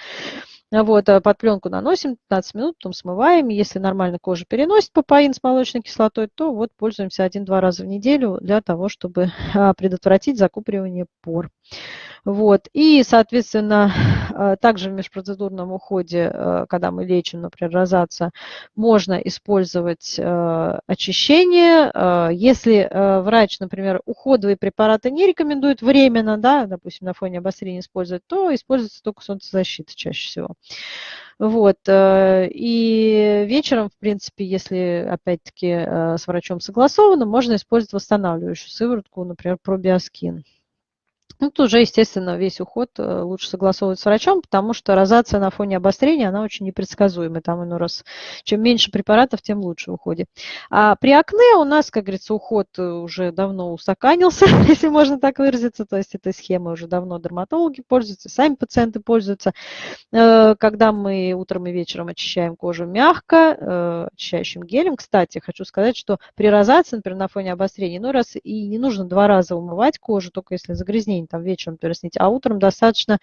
Вот, а под пленку наносим 15 минут, потом смываем. Если нормально кожа переносит папаин с молочной кислотой, то вот пользуемся один-два раза в неделю для того, чтобы а, предотвратить закупоривание пор. Вот. И, соответственно, Также в межпроцедурном уходе, когда мы лечим, например, розация, можно использовать очищение. Если врач, например, уходовые препараты не рекомендует временно, да, допустим, на фоне обострения использовать, то используется только солнцезащита чаще всего. Вот. Э, и вечером, в принципе, если, опять-таки, э, с врачом согласовано, можно использовать восстанавливающую сыворотку, например, пробиоскин. Ну, тут уже, естественно, весь уход э, лучше согласовывать с врачом, потому что розация на фоне обострения, она очень непредсказуемая. Там иной раз, чем меньше препаратов, тем лучше в уходе. А при акне у нас, как говорится, уход э, уже давно устаканился, *laughs* если можно так выразиться. То есть этой схемой уже давно дерматологи пользуются, сами пациенты пользуются. Э, когда мы утром и вечером очищаем кожу мягко, очищающим гелем. Кстати, хочу сказать, что при розации, например, на фоне обострения, иной раз и не нужно два раза умывать кожу, только если загрязнение день, там вечером переснить, а утром достаточно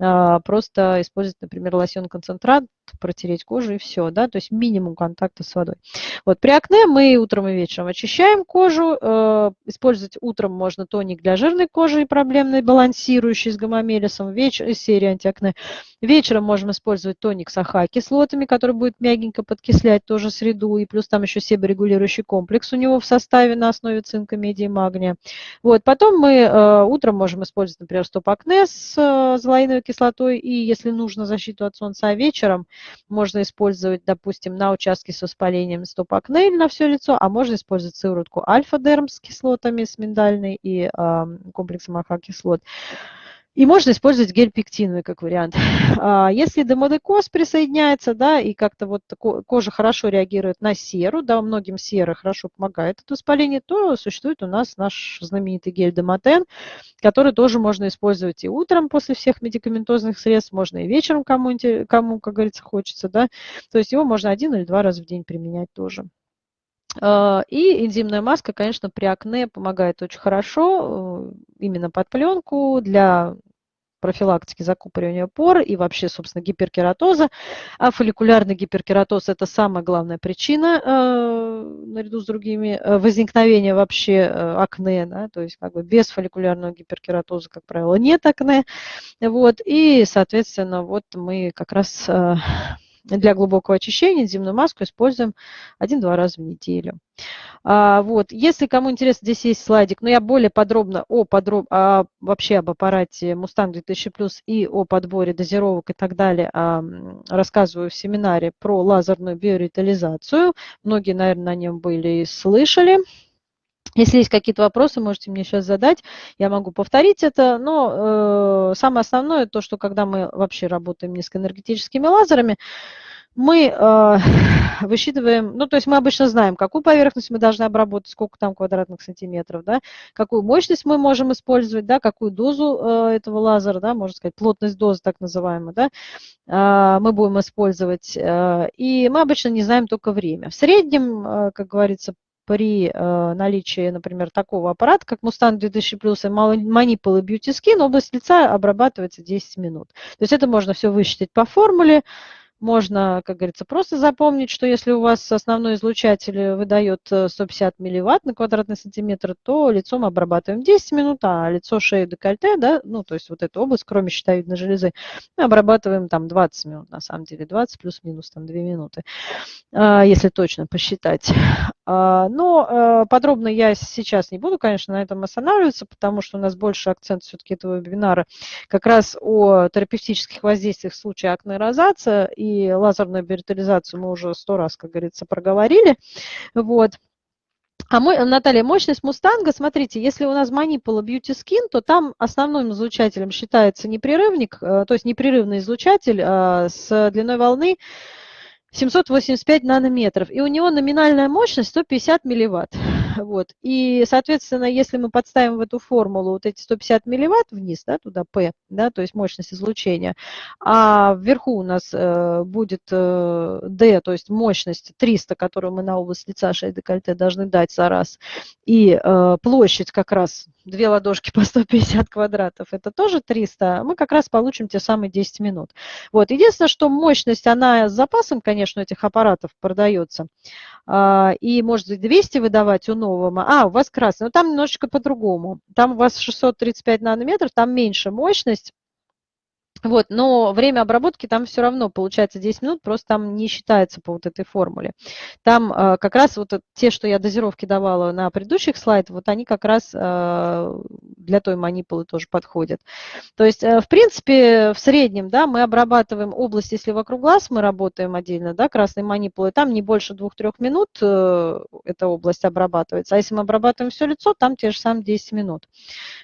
а, просто использовать, например, лосьон-концентрат, протереть кожу и все, да, то есть минимум контакта с водой. Вот при акне мы утром и вечером очищаем кожу, э, использовать утром можно тоник для жирной кожи и проблемной, балансирующий с гамамелисом, вечер, из серии антиакне. Вечером можем использовать тоник с АХ-кислотами, который будет мягенько подкислять тоже среду, и плюс там еще себорегулирующий комплекс у него в составе на основе цинка, меди и магния. Вот, потом мы э, утром можем использовать, например, стоп-акне с э, золоиновой кислотой, и если нужно защиту от солнца, а вечером можно использовать, допустим, на участке с воспалением стоп-акне на все лицо, а можно использовать сыворотку альфа-дерм с кислотами, с миндальной и э, комплексом АХ-кислот. И можно использовать гель пектиновый как вариант. *laughs* А, если демодекоз присоединяется, да, и как-то вот кожа хорошо реагирует на серу, да, многим сера хорошо помогает от воспаления, то существует у нас наш знаменитый гель Демотен, который тоже можно использовать и утром после всех медикаментозных средств, можно и вечером, кому, кому как говорится, хочется, да. То есть его можно один или два раза в день применять тоже. А, и энзимная маска, конечно, при акне помогает очень хорошо, э, именно под пленку для профилактики закупоривания пор и вообще, собственно, гиперкератоза. А фолликулярный гиперкератоз – это самая главная причина, э, наряду с другими, э, возникновения вообще э, акне. Да? То есть как бы без фолликулярного гиперкератоза, как правило, нет акне. Вот. И, соответственно, вот мы как раз э, для глубокого очищения энзимную маску используем один-два раза в неделю. А, вот. Если кому интересно, здесь есть слайдик, но я более подробно о подроб... а, вообще об аппарате Mustang 2000 Plus и о подборе дозировок и так далее а, рассказываю в семинаре про лазерную биоритализацию. Многие, наверное, на нем были и слышали. Если есть какие-то вопросы, можете мне сейчас задать, я могу повторить это, но э, самое основное, то, что когда мы вообще работаем низкоэнергетическими лазерами, мы э, высчитываем, ну, то есть мы обычно знаем, какую поверхность мы должны обработать, сколько там квадратных сантиметров, да, какую мощность мы можем использовать, да, какую дозу э, этого лазера, да, можно сказать, плотность дозы так называемая, да, э, мы будем использовать, э, и мы обычно не знаем только время. В среднем, э, как говорится, при э, наличии, например, такого аппарата, как Mustang 2000 Plus и Manipul и Beauty Skin, область лица обрабатывается 10 минут. То есть это можно все высчитать по формуле, можно, как говорится, просто запомнить, что если у вас основной излучатель выдает 150 э, милливатт на квадратный сантиметр, то лицом обрабатываем 10 минут, а лицо, шею, декольте, да, ну, то есть вот эту область, кроме щитовидной железы, обрабатываем там 20 минут, на самом деле, 20 плюс-минус там 2 минуты, а, если точно посчитать. А, но э, подробно я сейчас не буду, конечно, на этом останавливаться, потому что у нас больше акцент все-таки этого вебинара как раз о терапевтических воздействиях в случае акнерозация и лазерную биоритализацию мы уже сто раз, как говорится, проговорили. Вот. А мой, Наталья, мощность Мустанга, смотрите, если у нас манипула Beauty Skin, то там основным излучателем считается непрерывник, э, то есть непрерывный излучатель э, с длиной волны 785 нанометров, и у него номинальная мощность 150 милливатт. *laughs* Вот. И, соответственно, если мы подставим в эту формулу вот эти 150 милливатт вниз, да, туда P, да, то есть мощность излучения, а вверху у нас э, будет э, D, то есть мощность 300, которую мы на область лица шеи декольте должны дать за раз, и э, площадь как раз две ладошки по 150 квадратов, это тоже 300, мы как раз получим те самые 10 минут. Вот. Единственное, что мощность, она с запасом, конечно, этих аппаратов продается, а, и может 200 выдавать у нового. А, у вас красный, но там немножечко по-другому. Там у вас 635 нанометров, там меньше мощность, Вот, но время обработки там все равно получается 10 минут, просто там не считается по вот этой формуле. Там э, как раз вот те, что я дозировки давала на предыдущих слайдах, вот они как раз э, для той манипулы тоже подходят. То есть, э, в принципе, в среднем, да, мы обрабатываем область, если вокруг глаз мы работаем отдельно, да, красной манипулой, там не больше 2-3 минут э, эта область обрабатывается. А если мы обрабатываем все лицо, там те же самые 10 минут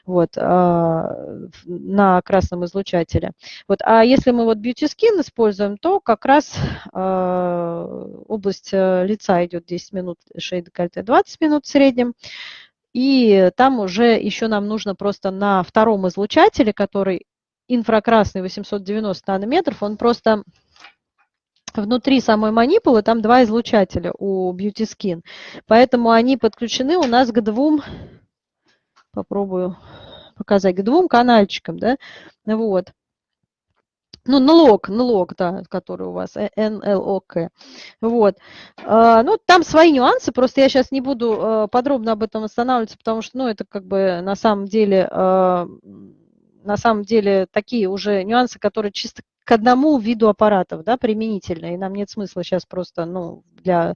вот, э, на красном излучателе. Вот, а если мы вот Beauty Skin используем, то как раз э, область э, лица идет 10 минут, шея декольте 20 минут в среднем. И там уже еще нам нужно просто на втором излучателе, который инфракрасный 890 нанометров, он просто внутри самой манипулы там два излучателя у Beauty Skin. Поэтому они подключены у нас к двум, попробую показать, к двум канальчикам, да, вот. Ну, налог, налог, да, который у вас, НЛОК. Вот. А, ну, там свои нюансы, просто я сейчас не буду а, подробно об этом останавливаться, потому что, ну, это как бы на самом деле, а, на самом деле такие уже нюансы, которые чисто к одному виду аппаратов, да, применительно, и нам нет смысла сейчас просто, ну, для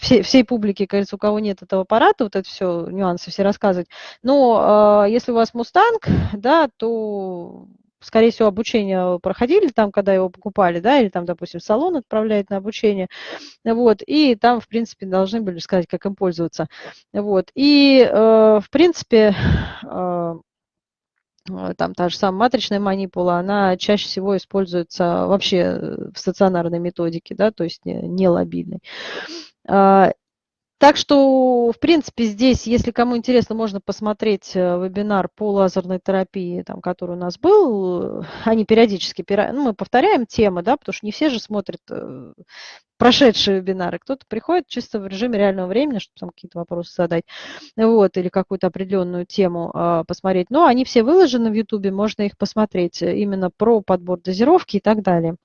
всей, всей публики, кажется, у кого нет этого аппарата, вот это все, нюансы все рассказывать. Но э, если у вас Мустанг, *laughs* да, то скорее всего, обучение проходили там, когда его покупали, да, или там, допустим, салон отправляет на обучение, вот, и там, в принципе, должны были сказать, как им пользоваться, вот, и, э, в принципе, э, там та же самая матричная манипула, она чаще всего используется вообще в стационарной методике, да, то есть не, не лобильной. Так что, в принципе, здесь, если кому интересно, можно посмотреть э, вебинар по лазерной терапии, там, который у нас был. Они периодически, ну, мы повторяем темы, да, потому что не все же смотрят э, прошедшие вебинары. Кто-то приходит чисто в режиме реального времени, чтобы там какие-то вопросы задать, вот, или какую-то определенную тему э, посмотреть. Но они все выложены в YouTube, можно их посмотреть э, именно про подбор дозировки и так далее.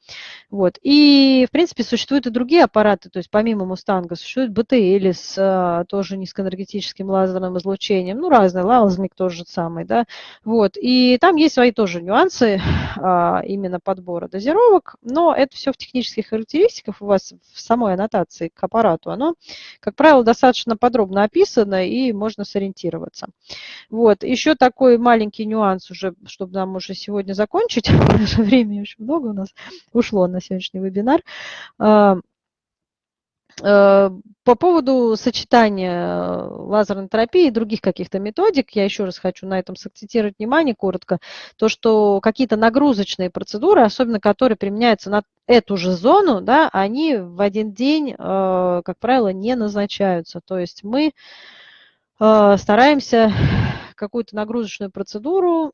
Вот. И, в принципе, существуют и другие аппараты, то есть помимо Мустанга существует БТЛ с э, тоже низкоэнергетическим лазерным излучением, ну, разные, лазмик тоже самый, да, вот. И там есть свои тоже нюансы э, именно подбора дозировок, но это все в технических характеристиках у вас в самой аннотации к аппарату, оно, как правило, достаточно подробно описано и можно сориентироваться. Вот. Еще такой маленький нюанс уже, чтобы нам уже сегодня закончить, *laughs* времени очень много у нас ушло на сегодняшний вебинар. Э, по поводу сочетания э, лазерной терапии и других каких-то методик, я еще раз хочу на этом сакцентировать внимание коротко, то, что какие-то нагрузочные процедуры, особенно которые применяются на эту же зону, да, они в один день, э, как правило, не назначаются. То есть мы стараемся какую-то нагрузочную процедуру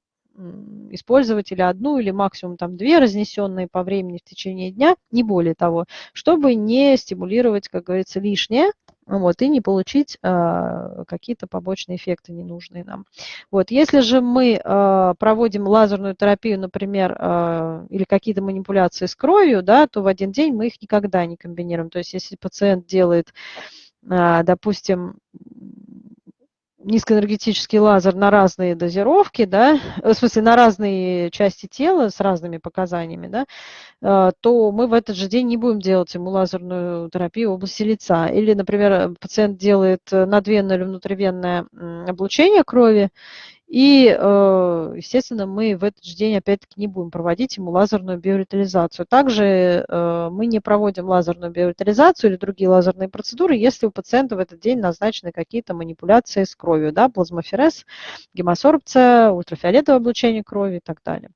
использовать или одну, или максимум там две разнесенные по времени в течение дня, не более того, чтобы не стимулировать, как говорится, лишнее, вот, и не получить э, какие-то побочные эффекты ненужные нам. Вот, если же мы э, проводим лазерную терапию, например, э, или какие-то манипуляции с кровью, да, то в один день мы их никогда не комбинируем. То есть если пациент делает, допустим, низкоэнергетический лазер на разные дозировки, да, э, в смысле на разные части тела с разными показаниями, да, э, то мы в этот же день не будем делать ему лазерную терапию в области лица. Или, например, пациент делает надвенное или внутривенное облучение крови, и, э, естественно, мы в этот же день опять-таки не будем проводить ему лазерную биоритализацию. Также э, мы не проводим лазерную биоритализацию или другие лазерные процедуры, если у пациента в этот день назначены какие-то манипуляции с кровью, да, плазмоферез, гемосорбция, ультрафиолетовое облучение крови и так далее.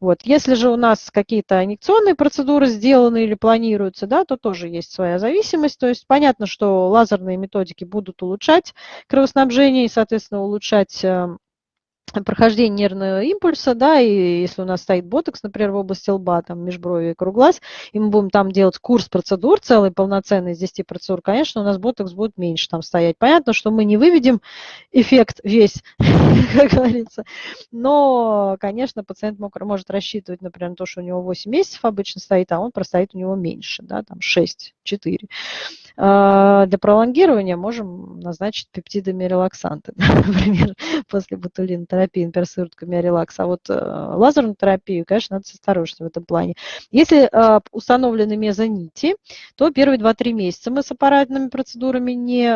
Вот. Если же у нас какие-то инъекционные процедуры сделаны или планируются, да, то тоже есть своя зависимость. То есть понятно, что лазерные методики будут улучшать кровоснабжение и, соответственно, улучшать э, прохождение нервного импульса, да, и если у нас стоит ботокс, например, в области лба, там, межброви и круглаз, и мы будем там делать курс процедур, целый полноценный из 10 процедур, конечно, у нас ботокс будет меньше там стоять. Понятно, что мы не выведем эффект весь, *laughs* как говорится, но, конечно, пациент мог, может рассчитывать, например, на то, что у него 8 месяцев обычно стоит, а он простоит у него меньше, да, там 6, 4. А, для пролонгирования можем назначить пептидами релаксанты, *laughs* например, *laughs* после ботулинотерапии терапии, например, сыворотка миорелакс, а вот лазерную терапию, конечно, надо осторожностью в этом плане. Если установлены мезонити, то первые 2-3 месяца мы с аппаратными процедурами не,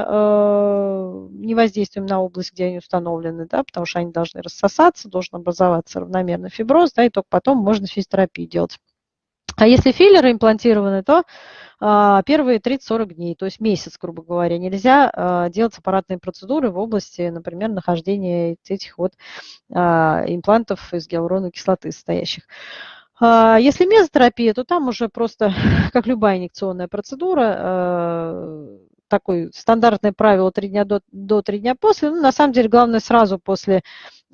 не воздействуем на область, где они установлены, да, потому что они должны рассосаться, должен образоваться равномерно фиброз, да, и только потом можно физиотерапию делать. А если филлеры имплантированы, то а, первые 30-40 дней, то есть месяц, грубо говоря, нельзя а, делать аппаратные процедуры в области, например, нахождения этих вот а, имплантов из гиалуроновой кислоты состоящих. Если мезотерапия, то там уже просто, *laughs* как любая инъекционная процедура, такое стандартное правило 3 дня до, до 3 дня после. Ну, на самом деле, главное сразу после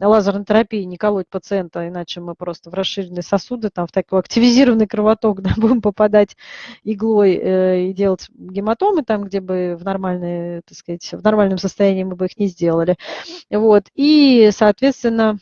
лазерной терапии не колоть пациента, иначе мы просто в расширенные сосуды, там, в такой активизированный кровоток *laughs* да, будем попадать иглой э, и делать гематомы там, где бы в, нормальной, так сказать, в нормальном состоянии мы бы их не сделали. Вот. И, соответственно,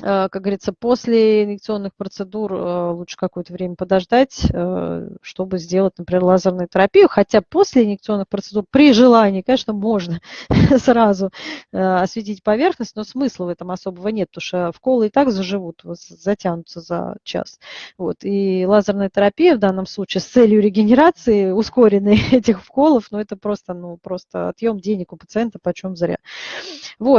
как говорится, после инъекционных процедур э, лучше какое-то время подождать, э, чтобы сделать, например, лазерную терапию. Хотя после инъекционных процедур при желании, конечно, можно *laughs* сразу осветить поверхность, но смысла в этом особого нет, потому что вколы и так заживут, затянутся за час. Вот. И лазерная терапия в данном случае с целью регенерации ускоренной *laughs* этих вколов, ну это просто, ну, просто отъем денег у пациента почем зря. Вот.